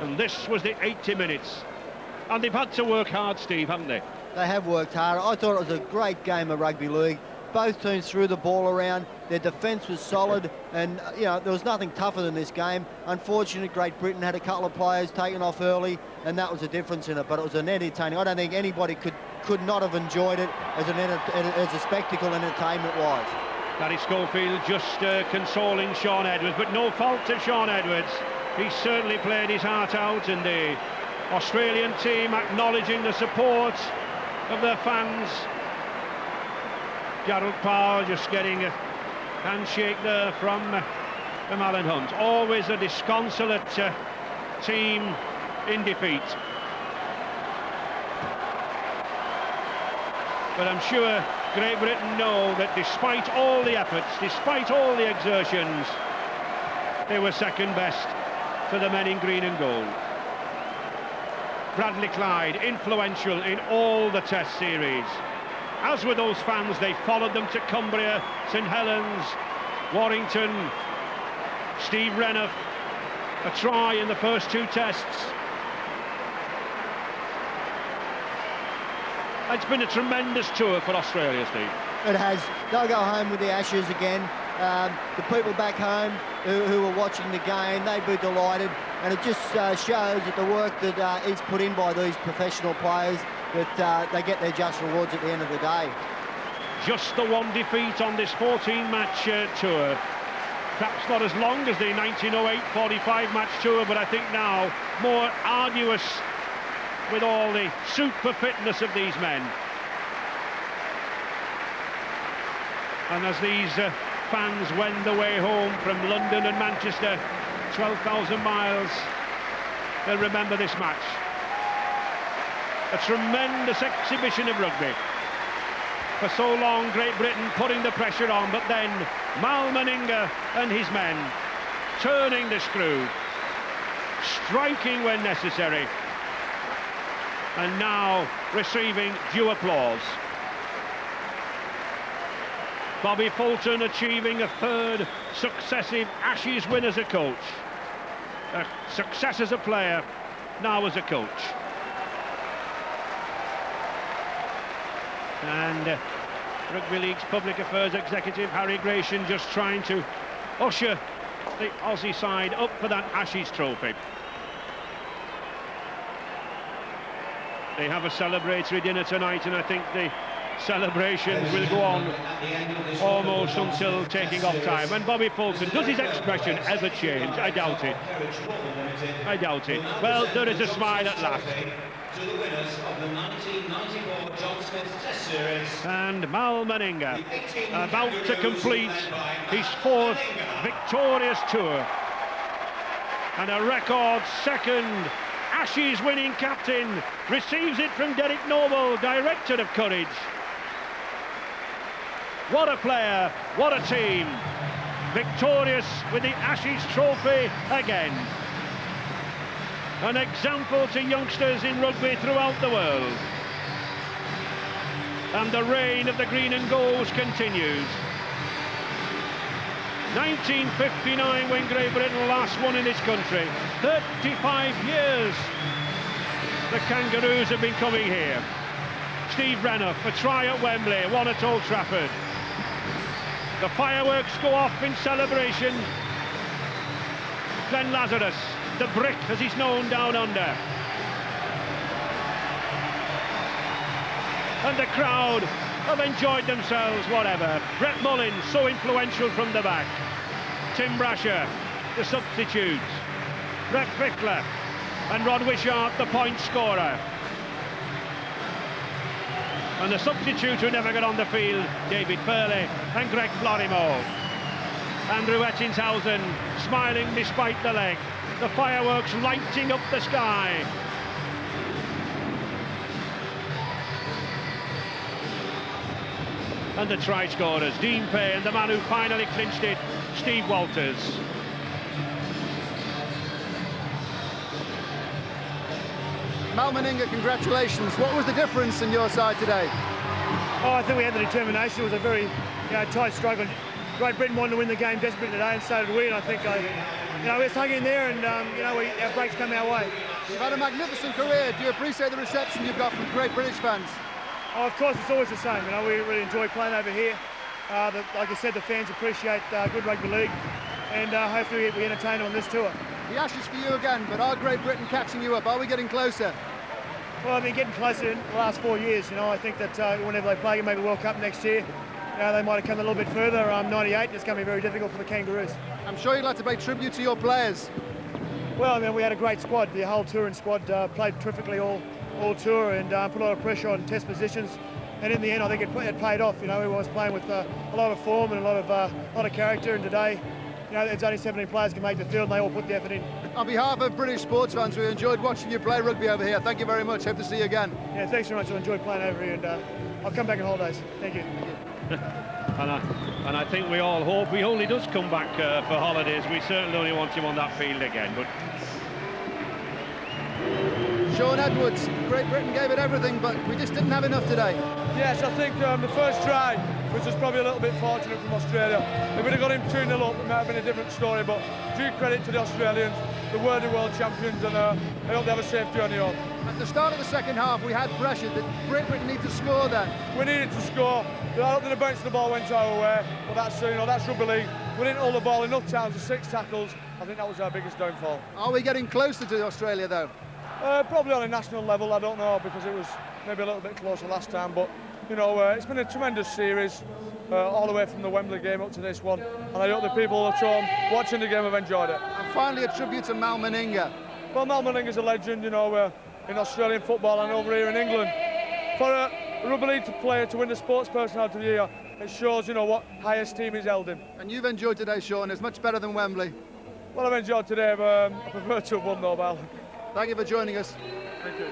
And this was the 80 minutes. And they've had to work hard, Steve, haven't they? They have worked hard. I thought it was a great game of rugby league. Both teams threw the ball around. Their defence was solid, and you know there was nothing tougher than this game. Unfortunately, Great Britain had a couple of players taken off early, and that was the difference in it. But it was an entertaining. I don't think anybody could could not have enjoyed it as an as a spectacle entertainment-wise. Garry Schofield just uh, consoling Shaun Edwards, but no fault to Shaun Edwards. He certainly played his heart out, and the Australian team acknowledging the support of their fans. Daryl Powell just getting a handshake there from uh, from Alan Hunte. Always a disconsolate uh, team in defeat. But I'm sure Great Britain know that despite all the efforts, despite all the exertions, they were second best to the men in green and gold. Bradley Clyde, influential in all the test series. As with those fans, they followed them to Cumbria, St Helens, Warrington, Steve Renouf, a try in the first two tests. It's been a tremendous tour for Australia, Steve. It has. They'll go home with the Ashes again. Um, the people back home who, who are watching the game, they'd be delighted. And it just uh, shows that the work that uh, is put in by these professional players, that uh, they get their just rewards at the end of the day. Just the one defeat on this 14-match uh, tour. Perhaps not as long as the 1908 45-match tour, but I think now more arduous with all the super fitness of these men. And as these uh, fans wend the way home from London and Manchester, 12,000 miles, they'll remember this match. A tremendous exhibition of rugby. For so long, Great Britain putting the pressure on, but then Mal Meninga and his men turning the screw, striking when necessary, and now receiving due applause. Bobby Fulton achieving a third successive Ashes win as a coach. A success as a player, now as a coach. And uh, Rugby League's Public Affairs Executive Harry Gration just trying to usher the Aussie side up for that Ashes trophy. They have a celebratory dinner tonight, and I think the celebrations will go on almost until taking off time. And Bobby Fulton, does his expression ever change? I doubt it. I doubt it. Well, there is a smile at last. To the winners of the 1994 John Smith Test Series. And Mal Meninga about to complete his fourth victorious tour. And a record second Ashes winning captain receives it from Derek Noble, director of Courage. What a player, what a team. Victorious with the Ashes trophy again. An example to youngsters in rugby throughout the world. And the reign of the green and golds continues. 1959 when Great Britain last won in this country. 35 years the Kangaroos have been coming here. Steve Renouf, a try at Wembley, one at Old Trafford. The fireworks go off in celebration. Glenn Lazarus, the brick as he's known down under. And the crowd have enjoyed themselves, whatever. Brett Mullins, so influential from the back. Tim Brasher, the substitutes. Brett Fittler and Rod Wishart, the point scorer. And the substitutes who never got on the field, David Furner and Greg Florimo. Andrew Ettingshausen smiling despite the leg. The fireworks lighting up the sky. And the try scorers, Dean Pay and the man who finally clinched it, Steve Walters. Mal Meninga, congratulations. What was the difference in your side today? Oh, I think we had the determination. It was a very you know, tight struggle. Great Britain wanted to win the game desperately today, and so did we. And I think I, you know, we just hung in there, and um, you know, we, our breaks come our way. You've had a magnificent career. Do you appreciate the reception you've got from great British fans? Oh, of course, it's always the same. You know, we really enjoy playing over here. Uh, the, like I said, the fans appreciate uh, good rugby league, and uh, hopefully we entertain them on this tour. The Ashes for you again, but are Great Britain catching you up? Are we getting closer? Well, I've been getting closer in the last four years. You know, I think that uh, whenever they play maybe World Cup next year, you know, they might have come a little bit further. Um, 98, it's going to be very difficult for the Kangaroos. I'm sure you'd like to pay tribute to your players. Well, I mean, we had a great squad. The whole touring squad uh, played terrifically all, all tour and uh, put a lot of pressure on test positions. And in the end, I think it, it paid off. You know, everyone was playing with uh, a lot of form and a lot of, uh, a lot of character. And today, you know, there's only 17 players can make the field and they all put the effort in. On behalf of British sports fans, we enjoyed watching you play rugby over here. Thank you very much. Hope to see you again. Yeah, thanks very much. I enjoyed playing over here and uh, I'll come back on holidays. Thank you. and, I, and I think we all hope he only does come back uh, for holidays. We certainly only want him on that field again. But Shaun Edwards, Great Britain gave it everything, but we just didn't have enough today. Yes, I think um, the first try which was probably a little bit fortunate from Australia. If we'd have got him 2 0 up, it might have been a different story. But due credit to the Australians, the worthy world champions, and uh, I hope they have a safe journey home. At the start of the second half, we had pressure that Great Britain need to score then. We needed to score. I don't think the bounce of the ball went our way, but that's you know that's rugby league. We didn't hold the ball enough times with six tackles. I think that was our biggest downfall. Are we getting closer to Australia though? Uh, probably on a national level, I don't know, because it was maybe a little bit closer last time, but you know, uh, it's been a tremendous series, uh, all the way from the Wembley game up to this one, and I hope the people at home watching the game have enjoyed it. And finally, a tribute to Mal Meninga. Well, Mal Meninga's a legend, you know, uh, in Australian football and over here in England. For a rugby league player to win the Sports Personality of the Year, it shows, you know, what highest team is held in. And you've enjoyed today, Shaun. It's much better than Wembley. Well, I've enjoyed today, but um, I prefer to have won, though, Val. Thank you for joining us. Thank you.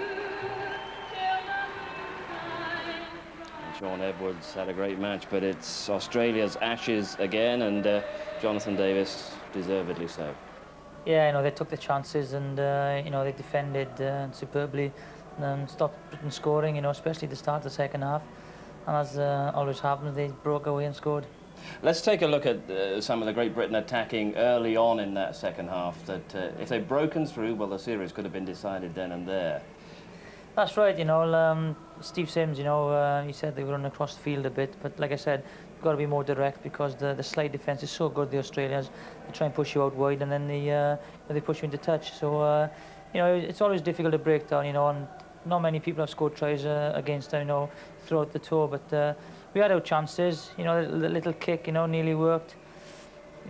Shaun Edwards had a great match, but it's Australia's ashes again, and uh, Jonathan Davies deservedly so. Yeah, you know, they took the chances and, uh, you know, they defended uh, superbly and stopped Britain scoring, you know, especially the start of the second half. And as uh, always happens, they broke away and scored. Let's take a look at uh, some of the Great Britain attacking early on in that second half. That uh, if they'd broken through, well, the series could have been decided then and there. That's right, you know, um, Steve Sims, you know, uh, he said they were across the field a bit, but like I said, you've got to be more direct because the, the slight defence is so good, the Australians. They try and push you out wide and then they, uh, they push you into touch. So, uh, you know, it's always difficult to break down, you know, and not many people have scored tries uh, against them, you know, throughout the tour. But uh, we had our chances, you know, the little kick, you know, nearly worked.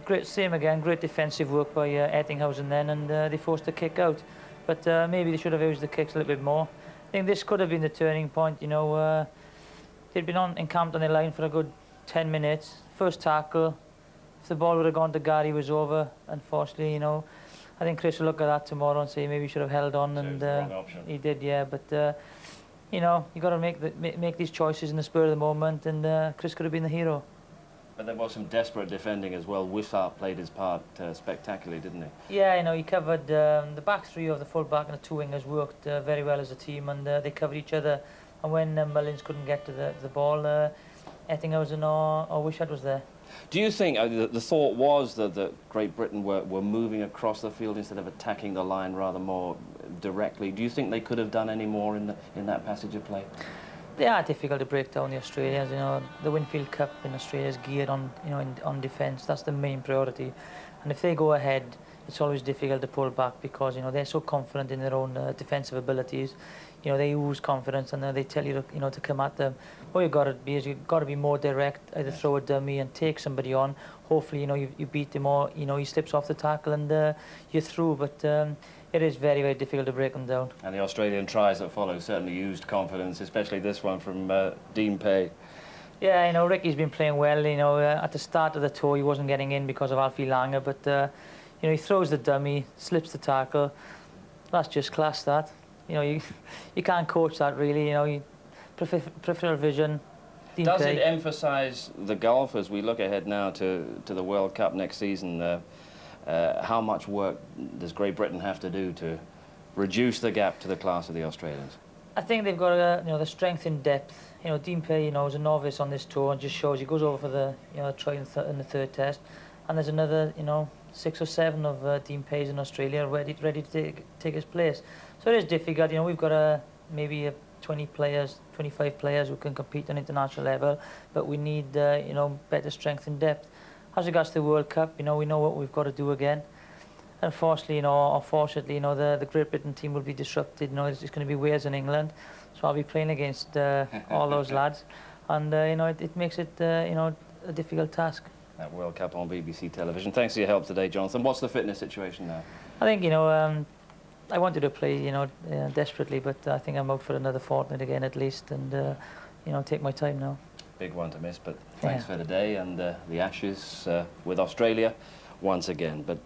Great, same again, great defensive work by uh, Ettingshausen then, and uh, they forced the kick out. But uh, maybe they should have used the kicks a little bit more. I think this could have been the turning point, you know. Uh, they'd been on encamped on the line for a good 10 minutes. First tackle, if the ball would have gone to Gary, was over. Unfortunately, you know, I think Chris will look at that tomorrow and say maybe he should have held on, So and it was the uh, he did, yeah. But uh, you know, you got to make the, make, these choices in the spur of the moment, and uh, Chris could have been the hero. But there was some desperate defending as well. Wishart played his part uh, spectacularly, didn't he? Yeah, you know, he covered um, the back three of the full back and the two wingers worked uh, very well as a team, and uh, they covered each other. And when uh, Mullins couldn't get to the, the ball, uh, Ettingshausen or, or Wishart was there. Do you think uh, the, the thought was that, that Great Britain were, were moving across the field instead of attacking the line rather more directly? Do you think they could have done any more in, the, in that passage of play? They are difficult to break down the Australians. You know, the Winfield Cup in Australia is geared on you know in, on defence. That's the main priority. And if they go ahead, it's always difficult to pull back because you know they're so confident in their own uh, defensive abilities. You know they lose confidence and then they tell you to, you know to come at them. What you've got to be is you've got to be more direct. Either throw a dummy and take somebody on. Hopefully you know you, you beat him or you know he slips off the tackle and uh, you're through. But um, it is very very difficult to break them down. And the Australian tries that follow certainly used confidence, especially this one from uh, Dean Pay. Yeah, you know, Ricky's been playing well. You know, uh, at the start of the tour, he wasn't getting in because of Alfie Langer, but uh, you know, he throws the dummy, slips the tackle. That's just class. That you know, you you can't coach that really. You know, you, peripheral vision. Does Pay. it emphasise the golf as we look ahead now to, to the World Cup next season? Uh, uh, how much work does Great Britain have to do to reduce the gap to the class of the Australians? I think they've got uh, you know the strength in depth. You know, Dean Pay, you know, is a novice on this tour and just shows he goes over for the you know try in, th- in the third test, and there's another you know six or seven of uh, Dean Pay's in Australia ready ready to take take his place. So it is difficult. You know, we've got a maybe a 20 players, 25 players who can compete on international level, but we need uh, you know better strength and depth. As regards to the World Cup, you know, we know what we've got to do again. Unfortunately, you know, unfortunately, you know, the, the Great Britain team will be disrupted. You know, it's, it's going to be Wales and England, so I'll be playing against uh, all those lads, and uh, you know, it, it makes it uh, you know a difficult task. That World Cup on BBC television. Thanks for your help today, Jonathan. What's the fitness situation now? I think you know, um, I wanted to play, you know, uh, desperately, but I think I'm out for another fortnight again at least, and uh, you know, take my time now. Big one to miss, but thanks Yeah. for today and uh, the Ashes uh, with Australia once again. But